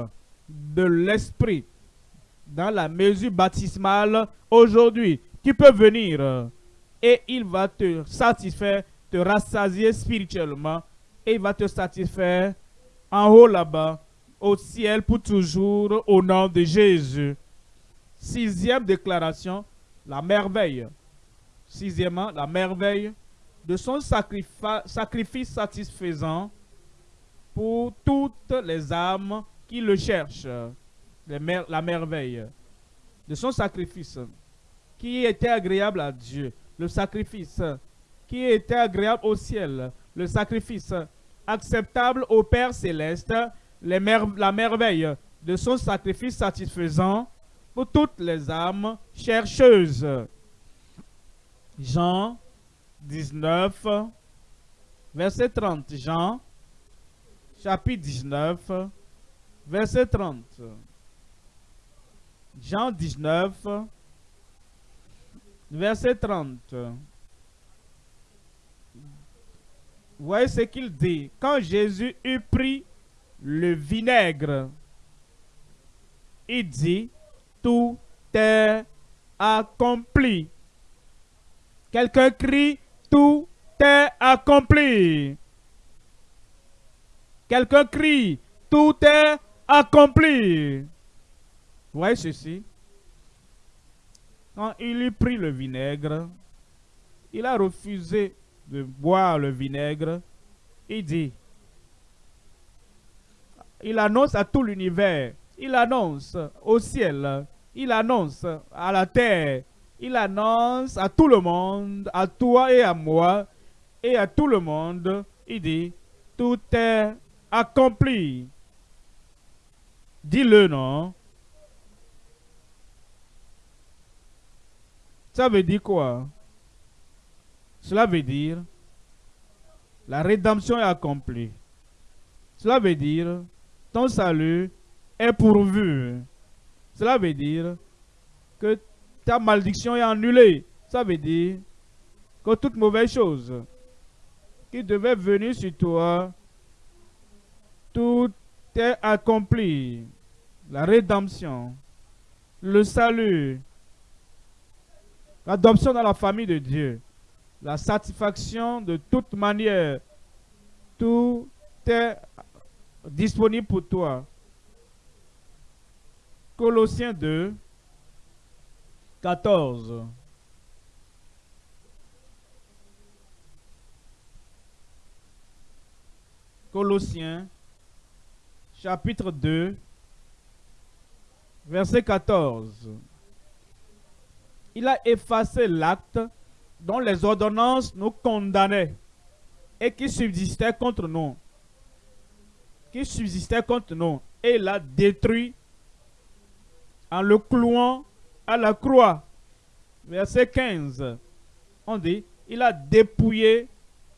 de l'esprit dans la mesure baptismale, aujourd'hui, tu peux venir et il va te satisfaire, te rassasier spirituellement et il va te satisfaire en haut là-bas, au ciel pour toujours, au nom de Jésus. Sixième déclaration, la merveille. Sixièmement, la merveille de son sacrifice satisfaisant pour toutes les âmes qui le cherchent. La merveille de son sacrifice qui était agréable à Dieu le sacrifice qui était agréable au ciel, le sacrifice acceptable au Père céleste, la merveille de son sacrifice satisfaisant pour toutes les âmes chercheuses. Jean 19, verset 30. Jean, chapitre 19, verset 30. Jean 19, verset 30. Voyez ce qu'il dit. Quand Jésus eut pris le vinaigre, il dit, tout est accompli. Quelqu'un crie, tout est accompli. Quelqu'un crie, tout est accompli. Voyez ceci? Quand il eut pris le vinaigre, il a refusé de boire le vinaigre. Il dit, il annonce à tout l'univers, il annonce au ciel, il annonce à la terre, il annonce à tout le monde, à toi et à moi, et à tout le monde, il dit, tout est accompli. Dis-le, non? Ça veut dire quoi? Cela veut dire la rédemption est accomplie. Cela veut dire ton salut est pourvu. Cela veut dire que ta malédiction est annulée. Ça veut dire que toute mauvaise chose qui devait venir sur toi, tout est accompli. La rédemption, le salut, l'adoption dans la famille de Dieu, la satisfaction de toute manière. Tout est disponible pour toi. Colossiens 2, 14. Colossiens, chapitre 2, verset 14. Il a effacé l'acte dont les ordonnances nous condamnaient et qui subsistait contre nous. Qui subsistait contre nous. Et il a détruit en le clouant à la croix. Verset 15. On dit, il a dépouillé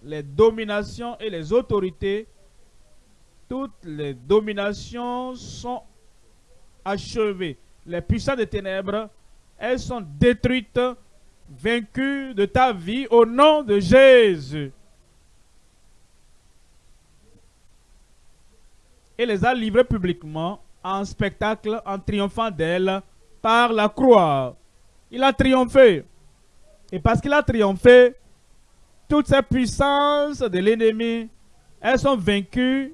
les dominations et les autorités. Toutes les dominations sont achevées. Les puissants des ténèbres, elles sont détruites, vaincues de ta vie au nom de Jésus. Et les a livrées publiquement en spectacle en triomphant d'elle par la croix. Il a triomphé. Et parce qu'il a triomphé, toutes ces puissances de l'ennemi, elles sont vaincues,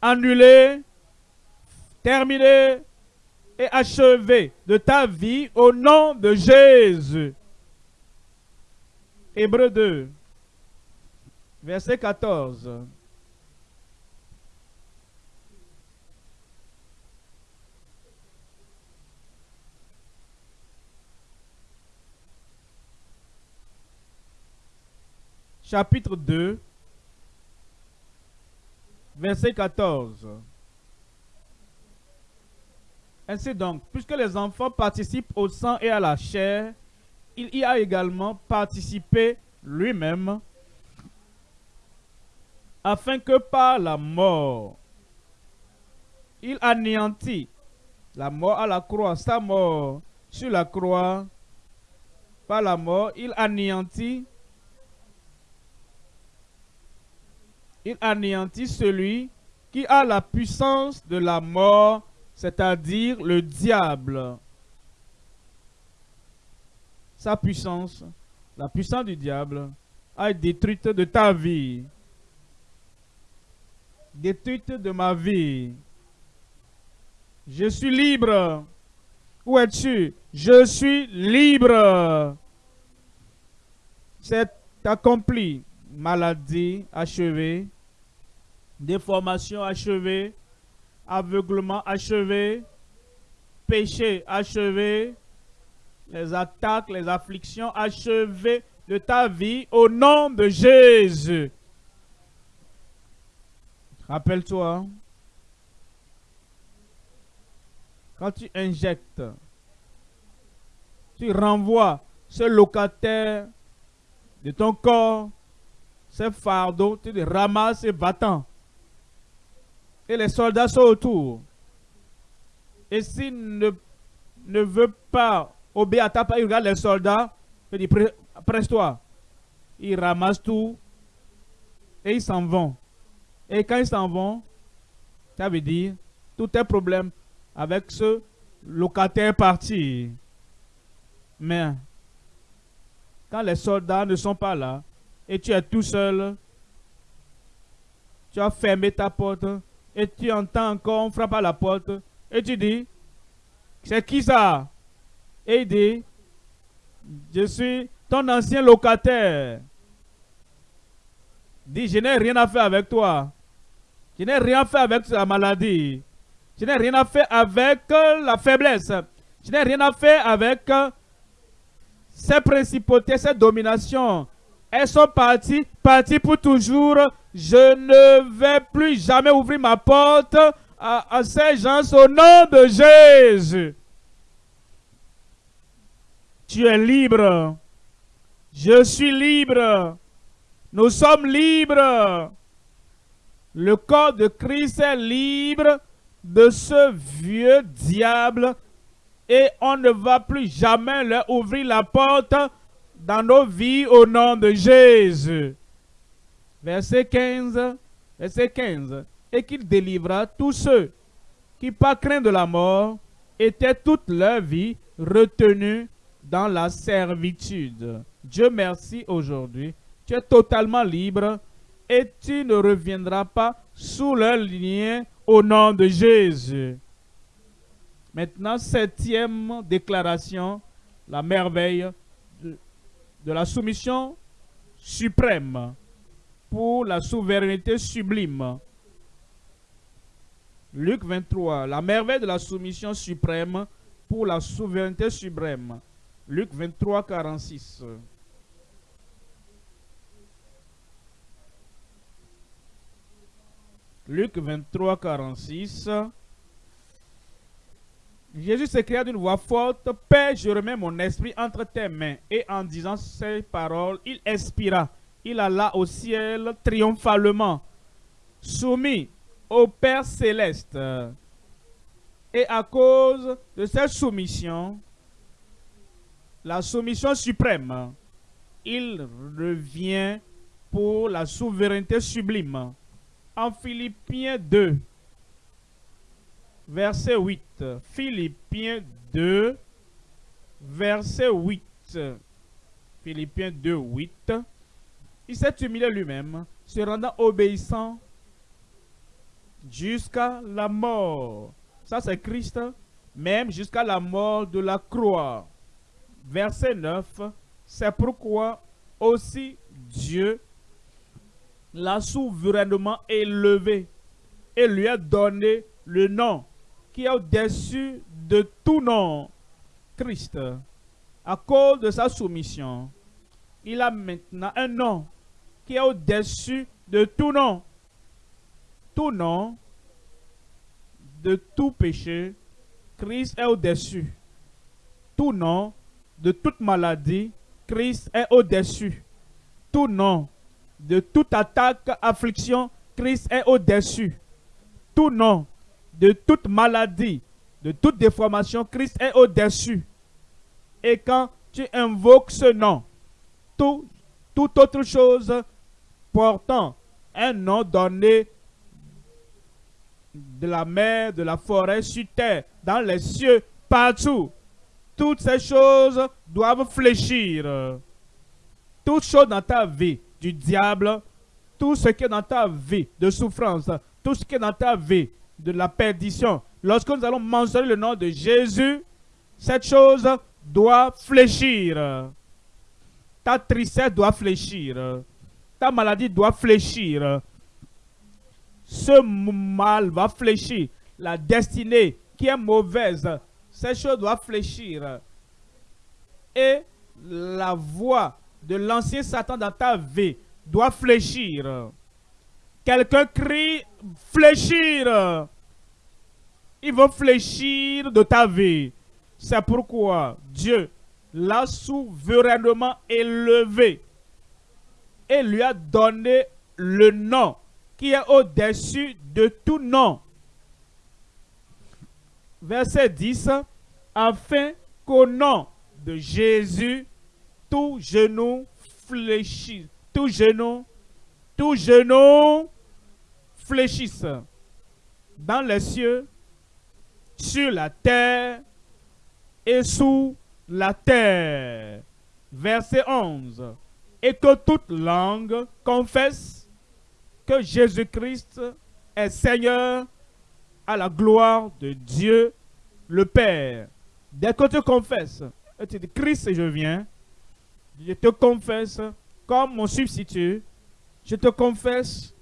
annulées, terminées et achevées de ta vie au nom de Jésus. Hébreu 2, verset 14. Chapitre 2, verset 14. Ainsi donc, puisque les enfants participent au sang et à la chair, il y a également participé lui-même, afin que par la mort, il anéantit la mort à la croix, sa mort sur la croix, par la mort, il anéantit il anéantit celui qui a la puissance de la mort, c'est-à-dire le diable. Sa puissance, la puissance du diable, a été détruite de ta vie, détruite de ma vie. Je suis libre. Où es-tu? Je suis libre. C'est accompli. Maladie achevée déformation achevée, aveuglement achevé, péché achevé, les attaques, les afflictions achevées de ta vie au nom de Jésus. Rappelle-toi, quand tu injectes, tu renvoies ce locataire de ton corps, ce fardeau, tu le ramasses et battant et les soldats sont autour. Et s'il ne, ne veut pas obéir à ta parole, il regarde les soldats, il dit presse-toi. Ils ramassent tout et ils s'en vont. Et quand ils s'en vont, ça veut dire tout est problème avec ce locataire parti. Mais quand les soldats ne sont pas là et tu es tout seul, tu as fermé ta porte, et tu entends encore, on frappe à la porte, et tu dis, c'est qui ça? Et il dit, je suis ton ancien locataire. Dis, je n'ai rien à faire avec toi. Je n'ai rien fait avec la maladie. Je n'ai rien à faire avec la faiblesse. Je n'ai rien à faire avec ces principautés, ces dominations. Elles sont parties, parties pour toujours je ne vais plus jamais ouvrir ma porte à, ces gens au nom de Jésus. Tu es libre. Je suis libre. Nous sommes libres. Le corps de Christ est libre de ce vieux diable et on ne va plus jamais leur ouvrir la porte dans nos vies au nom de Jésus verset 15, verset 15, et qu'il délivra tous ceux qui, par crainte de la mort, étaient toute leur vie retenus dans la servitude. Dieu merci aujourd'hui Tu es totalement libre et tu ne reviendras pas sous leur lien au nom de Jésus. Maintenant, septième déclaration, la merveille de, de la soumission suprême pour la souveraineté sublime. Luc 23, la merveille de la soumission suprême pour la souveraineté suprême. Luc 23, 46. Luc 23, 46. Jésus s'écria d'une voix forte, Père, je remets mon esprit entre tes mains. Et en disant ces paroles, il expira. Il alla au ciel triomphalement, soumis au Père céleste. Et à cause de cette soumission, la soumission suprême, il revient pour la souveraineté sublime. En Philippiens 2, verset 8. Philippiens 2, verset 8. Philippiens 2, 8. Il s'est humilié lui-même, se rendant obéissant jusqu'à la mort. Ça, c'est Christ, même jusqu'à la mort de la croix. Verset 9. C'est pourquoi aussi Dieu l'a souverainement élevé et lui a donné le nom qui est au-dessus de tout nom, Christ. À cause de sa soumission, il a maintenant un nom qui est au-dessus de tout nom. Tout nom, de tout péché, Christ est au-dessus. Tout nom, de toute maladie, Christ est au-dessus. Tout nom, de toute attaque, affliction, Christ est au-dessus. Tout nom, de toute maladie, de toute déformation, Christ est au-dessus. Et quand tu invoques ce nom, tout, toute autre chose un nom donné de la mer, de la forêt, sur terre, dans les cieux, partout, toutes ces choses doivent fléchir. Toutes choses dans ta vie du diable, tout ce qui est dans ta vie de souffrance, tout ce qui est dans ta vie de la perdition, lorsque nous allons mentionner le nom de Jésus, cette chose doit fléchir. Ta tristesse doit fléchir. Ta maladie doit fléchir. Ce mal va fléchir. La destinée qui est mauvaise, cette chose doit fléchir. Et la voix de l'ancien Satan dans ta vie doit fléchir. Quelqu'un crie fléchir. Il va fléchir de ta vie. C'est pourquoi Dieu l'a souverainement élevé et lui a donné le nom qui est au-dessus de tout nom. Verset 10, afin qu'au nom de Jésus, tout genou fléchisse, tout genou, tout genou fléchisse dans les cieux, sur la terre et sous la terre. Verset 11. Et que toute langue confesse que Jésus-Christ est Seigneur à la gloire de Dieu le Père. Dès que tu confesses, tu dis Christ, je viens, je te confesse comme mon substitut, je te confesse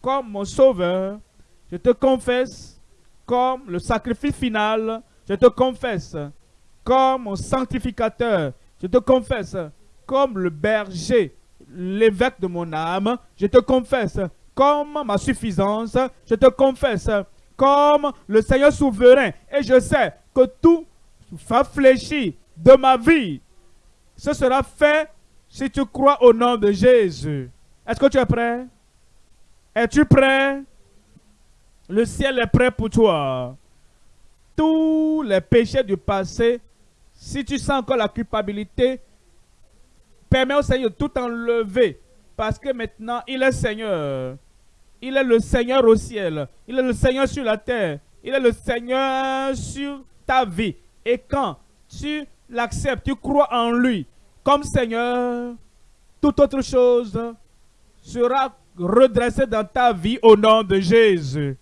comme mon sauveur, je te confesse comme le sacrifice final, je te confesse comme mon sanctificateur, je te confesse comme le berger, l'évêque de mon âme, je te confesse comme ma suffisance, je te confesse comme le Seigneur souverain. Et je sais que tout va fléchir de ma vie. Ce sera fait si tu crois au nom de Jésus. Est-ce que tu es prêt? Es-tu prêt? Le ciel est prêt pour toi. Tous les péchés du passé, si tu sens encore la culpabilité, permets au Seigneur de tout enlever. Parce que maintenant, il est Seigneur. Il est le Seigneur au ciel. Il est le Seigneur sur la terre. Il est le Seigneur sur ta vie. Et quand tu l'acceptes, tu crois en lui comme Seigneur, toute autre chose sera redressée dans ta vie au nom de Jésus.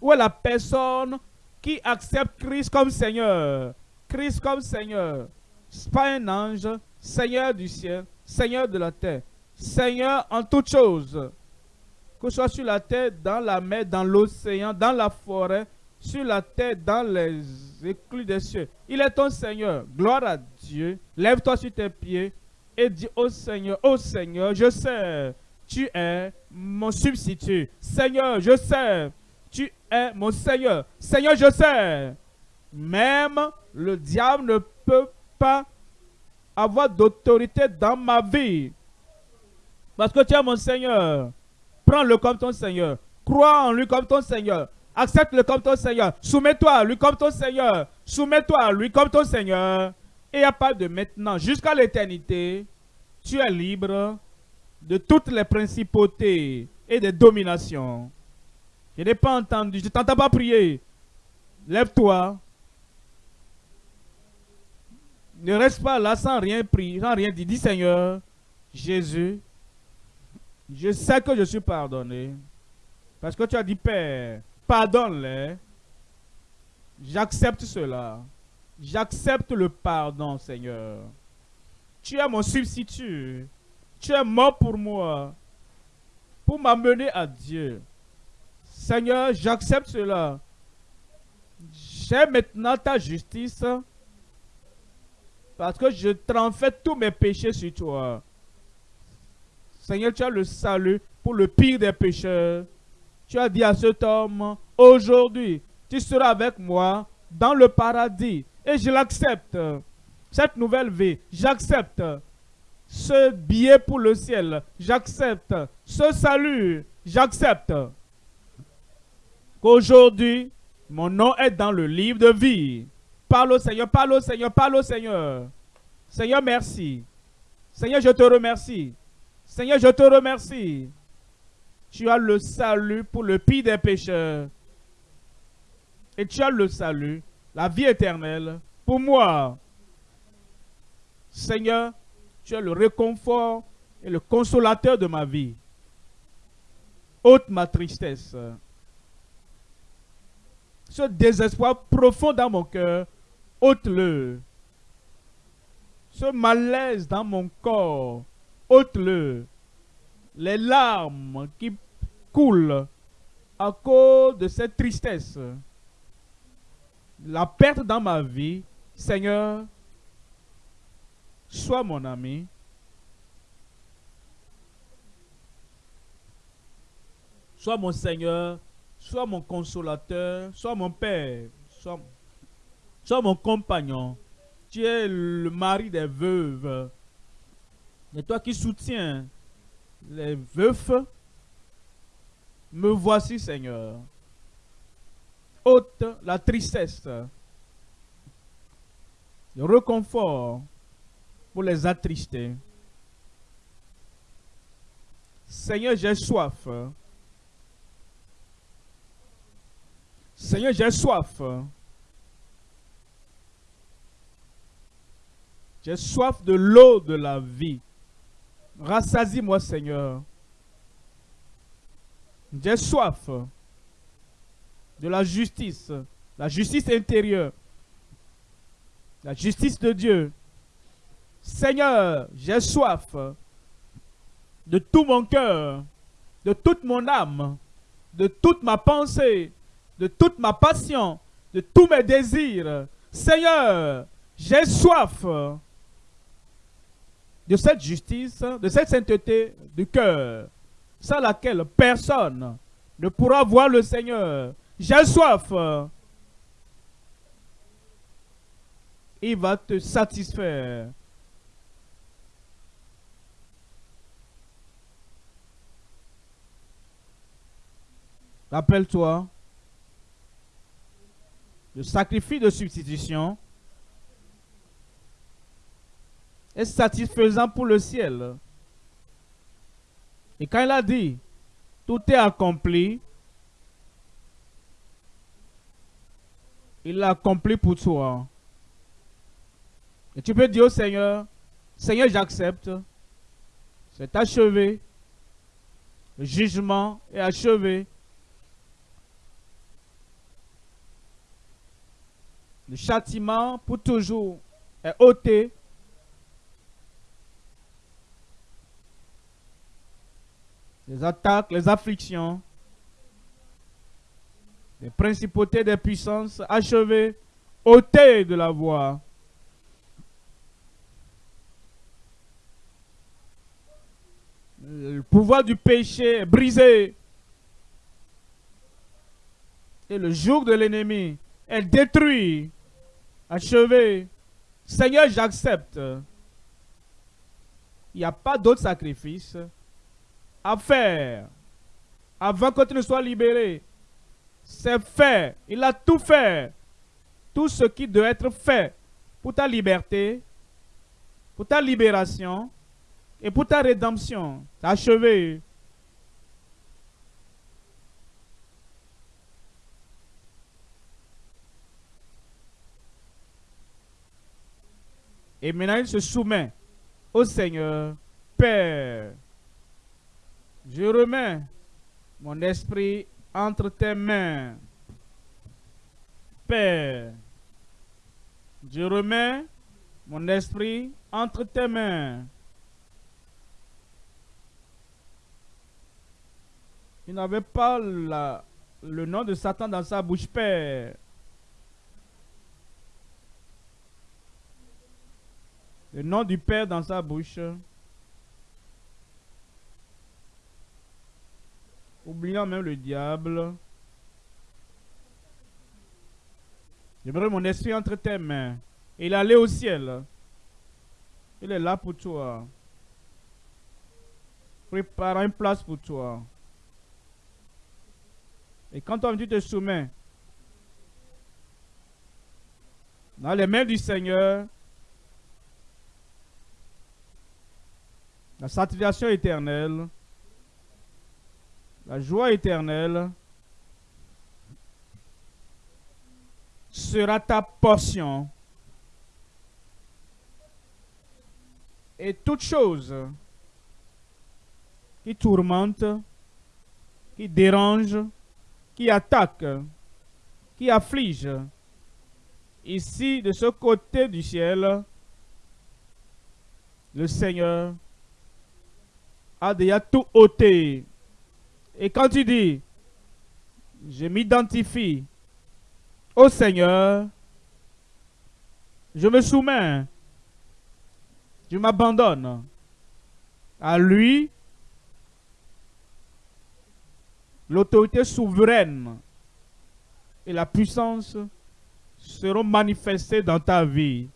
Où est la personne qui accepte Christ comme Seigneur? Christ comme Seigneur. Pas un ange, Seigneur du ciel, Seigneur de la terre, Seigneur en toutes choses. Que ce soit sur la terre, dans la mer, dans l'océan, dans la forêt, sur la terre, dans les éclus des cieux. Il est ton Seigneur. Gloire à Dieu. Lève-toi sur tes pieds et dis au Seigneur, au Seigneur, je sais, tu es mon substitut. Seigneur, je sais, tu es mon Seigneur. Seigneur, je sais. Même le diable ne peut pas avoir d'autorité dans ma vie. Parce que tu es mon Seigneur. Prends-le comme ton Seigneur. Crois en lui comme ton Seigneur. Accepte-le comme ton Seigneur. Soumets-toi à lui comme ton Seigneur. Soumets-toi à lui comme ton Seigneur. Et à part de maintenant jusqu'à l'éternité, tu es libre de toutes les principautés et des dominations. Je n'ai pas entendu, je ne t'entends pas prier. Lève-toi. Ne reste pas là sans rien prier, sans rien dire. Dis Seigneur, Jésus, je sais que je suis pardonné. Parce que tu as dit, Père, pardonne-les. J'accepte cela. J'accepte le pardon, Seigneur. Tu es mon substitut. Tu es mort pour moi. Pour m'amener à Dieu. Seigneur, j'accepte cela. J'ai maintenant ta justice. Parce que je transfère tous mes péchés sur toi. Seigneur, tu as le salut pour le pire des pécheurs. Tu as dit à cet homme, aujourd'hui, tu seras avec moi dans le paradis. Et je l'accepte. Cette nouvelle vie, j'accepte. Ce billet pour le ciel, j'accepte. Ce salut, j'accepte. Qu'aujourd'hui, mon nom est dans le livre de vie. Parle au Seigneur, parle au Seigneur, parle au Seigneur. Seigneur, merci. Seigneur, je te remercie. Seigneur, je te remercie. Tu as le salut pour le pire des pécheurs. Et tu as le salut, la vie éternelle pour moi. Seigneur, tu es le réconfort et le consolateur de ma vie. Ôte ma tristesse. Ce désespoir profond dans mon cœur, ôte-le. Ce malaise dans mon corps, ôte-le. Les larmes qui coulent à cause de cette tristesse. La perte dans ma vie, Seigneur, sois mon ami. Sois mon Seigneur, sois mon consolateur, sois mon Père, sois, sois mon compagnon. Tu es le mari des veuves. Et toi qui soutiens les veufs, me voici, Seigneur. Ôte la tristesse, le réconfort pour les attrister. Seigneur, j'ai soif. Seigneur, j'ai soif. J'ai soif de l'eau de la vie. Rassasie-moi, Seigneur. J'ai soif de la justice, la justice intérieure, la justice de Dieu. Seigneur, j'ai soif de tout mon cœur, de toute mon âme, de toute ma pensée, de toute ma passion, de tous mes désirs. Seigneur, j'ai soif de cette justice, de cette sainteté du cœur, sans laquelle personne ne pourra voir le Seigneur. J'ai soif. Il va te satisfaire. Rappelle-toi, le sacrifice de substitution est satisfaisant pour le ciel. Et quand il a dit, tout est accompli, il l'a accompli pour toi. Et tu peux dire au Seigneur, Seigneur, j'accepte. C'est achevé. Le jugement est achevé. Le châtiment pour toujours est ôté. Les attaques, les afflictions, les principautés des puissances achevées, ôtées de la voie. Le pouvoir du péché est brisé. Et le jour de l'ennemi est détruit, achevé. Seigneur, j'accepte. Il n'y a pas d'autre sacrifice à faire avant que tu ne sois libéré. C'est fait. Il a tout fait. Tout ce qui doit être fait pour ta liberté, pour ta libération et pour ta rédemption. Achevé. Et maintenant, il se soumet au Seigneur, Père. Je remets mon esprit entre tes mains. Père, je remets mon esprit entre tes mains. Il n'avait pas le nom de Satan dans sa bouche, Père. Le nom du Père dans sa bouche. Oubliant même le diable. J'aimerais mon esprit entre tes mains. Et il allait au ciel. Il est là pour toi. Prépare une place pour toi. Et quand tu te soumets dans les mains du Seigneur, la satisfaction éternelle, la joie éternelle sera ta portion. Et toute chose qui tourmente, qui dérange, qui attaque, qui afflige, ici, de ce côté du ciel, le Seigneur a déjà tout ôté et quand tu dis, je m'identifie au Seigneur, je me soumets, je m'abandonne à lui, l'autorité souveraine et la puissance seront manifestées dans ta vie.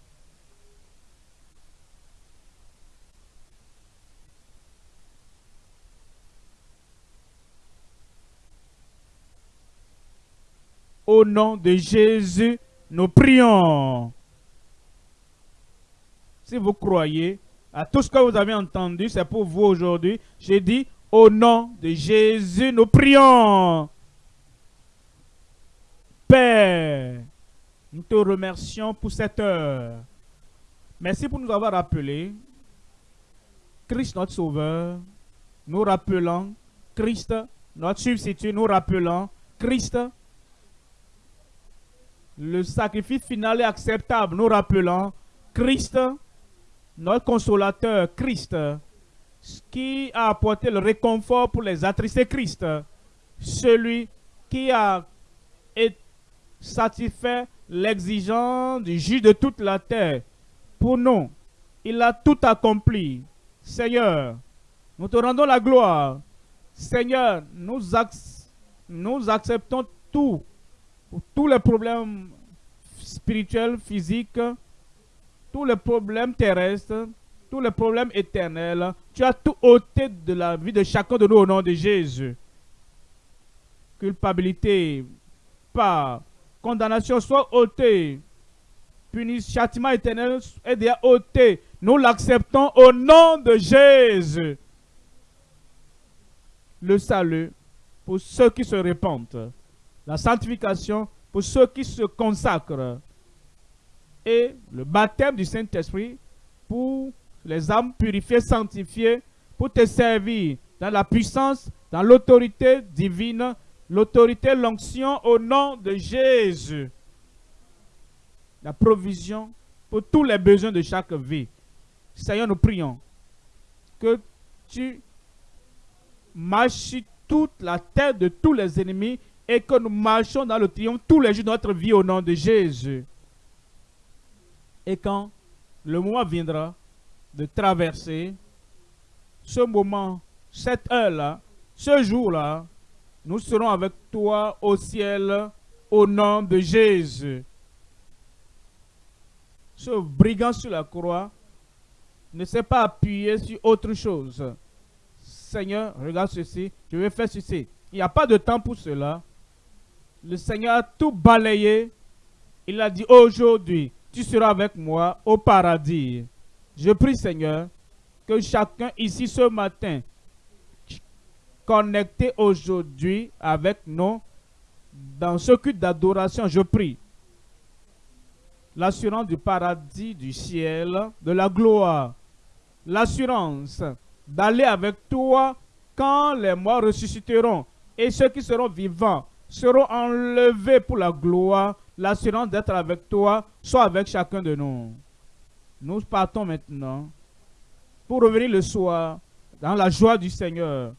Au nom de Jésus, nous prions. Si vous croyez à tout ce que vous avez entendu, c'est pour vous aujourd'hui. J'ai dit, au nom de Jésus, nous prions. Père, nous te remercions pour cette heure. Merci pour nous avoir rappelé Christ notre Sauveur. Nous rappelons Christ notre substitut. Nous rappelons Christ le sacrifice final est acceptable. Nous rappelons Christ, notre consolateur, Christ, qui a apporté le réconfort pour les attristés, Christ, celui qui a satisfait l'exigence du juge de toute la terre. Pour nous, il a tout accompli. Seigneur, nous te rendons la gloire. Seigneur, nous, nous acceptons tout tous les problèmes spirituels, physiques, tous les problèmes terrestres, tous les problèmes éternels, tu as tout ôté de la vie de chacun de nous au nom de Jésus. Culpabilité, pas condamnation soit ôtée. Punissement, châtiment éternel est déjà ôté. Nous l'acceptons au nom de Jésus. Le salut pour ceux qui se répandent la sanctification pour ceux qui se consacrent et le baptême du Saint-Esprit pour les âmes purifiées, sanctifiées pour te servir dans la puissance, dans l'autorité divine, l'autorité, l'onction au nom de Jésus. La provision pour tous les besoins de chaque vie. Seigneur, nous prions que tu marches toute la tête de tous les ennemis et que nous marchons dans le triomphe tous les jours de notre vie au nom de Jésus. Et quand le moment viendra de traverser ce moment, cette heure-là, ce jour-là, nous serons avec toi au ciel au nom de Jésus. Ce brigand sur la croix ne s'est pas appuyé sur autre chose. Seigneur, regarde ceci, je vais faire ceci. Il n'y a pas de temps pour cela. Le Seigneur a tout balayé. Il a dit aujourd'hui, tu seras avec moi au paradis. Je prie, Seigneur, que chacun ici ce matin, connecté aujourd'hui avec nous, dans ce culte d'adoration, je prie l'assurance du paradis, du ciel, de la gloire, l'assurance d'aller avec toi quand les morts ressusciteront et ceux qui seront vivants seront enlevés pour la gloire, l'assurance d'être avec toi, soit avec chacun de nous. Nous partons maintenant pour revenir le soir dans la joie du Seigneur,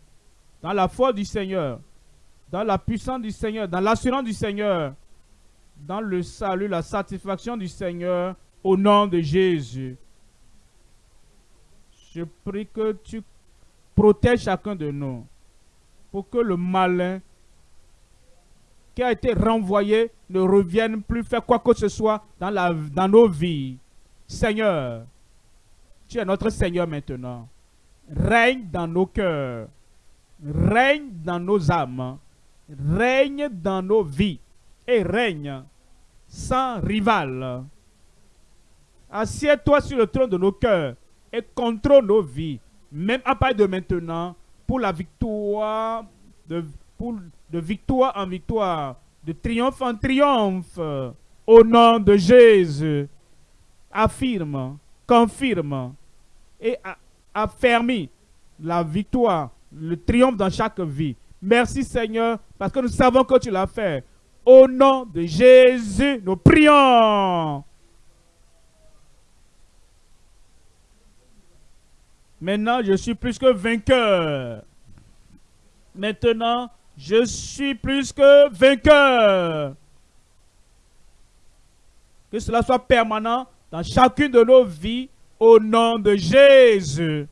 dans la foi du Seigneur, dans la puissance du Seigneur, dans l'assurance du Seigneur, dans le salut, la satisfaction du Seigneur, au nom de Jésus. Je prie que tu protèges chacun de nous pour que le malin qui a été renvoyé ne revienne plus faire quoi que ce soit dans, la, dans nos vies. Seigneur, tu es notre Seigneur maintenant. Règne dans nos cœurs. Règne dans nos âmes. Règne dans nos vies. Et règne sans rival. Assieds-toi sur le trône de nos cœurs et contrôle nos vies, même à partir de maintenant, pour la victoire, de, pour, de victoire en victoire, de triomphe en triomphe, au nom de Jésus. Affirme, confirme et affermi la victoire, le triomphe dans chaque vie. Merci Seigneur, parce que nous savons que tu l'as fait. Au nom de Jésus, nous prions. Maintenant, je suis plus que vainqueur. Maintenant, je suis plus que vainqueur. Que cela soit permanent dans chacune de nos vies au nom de Jésus.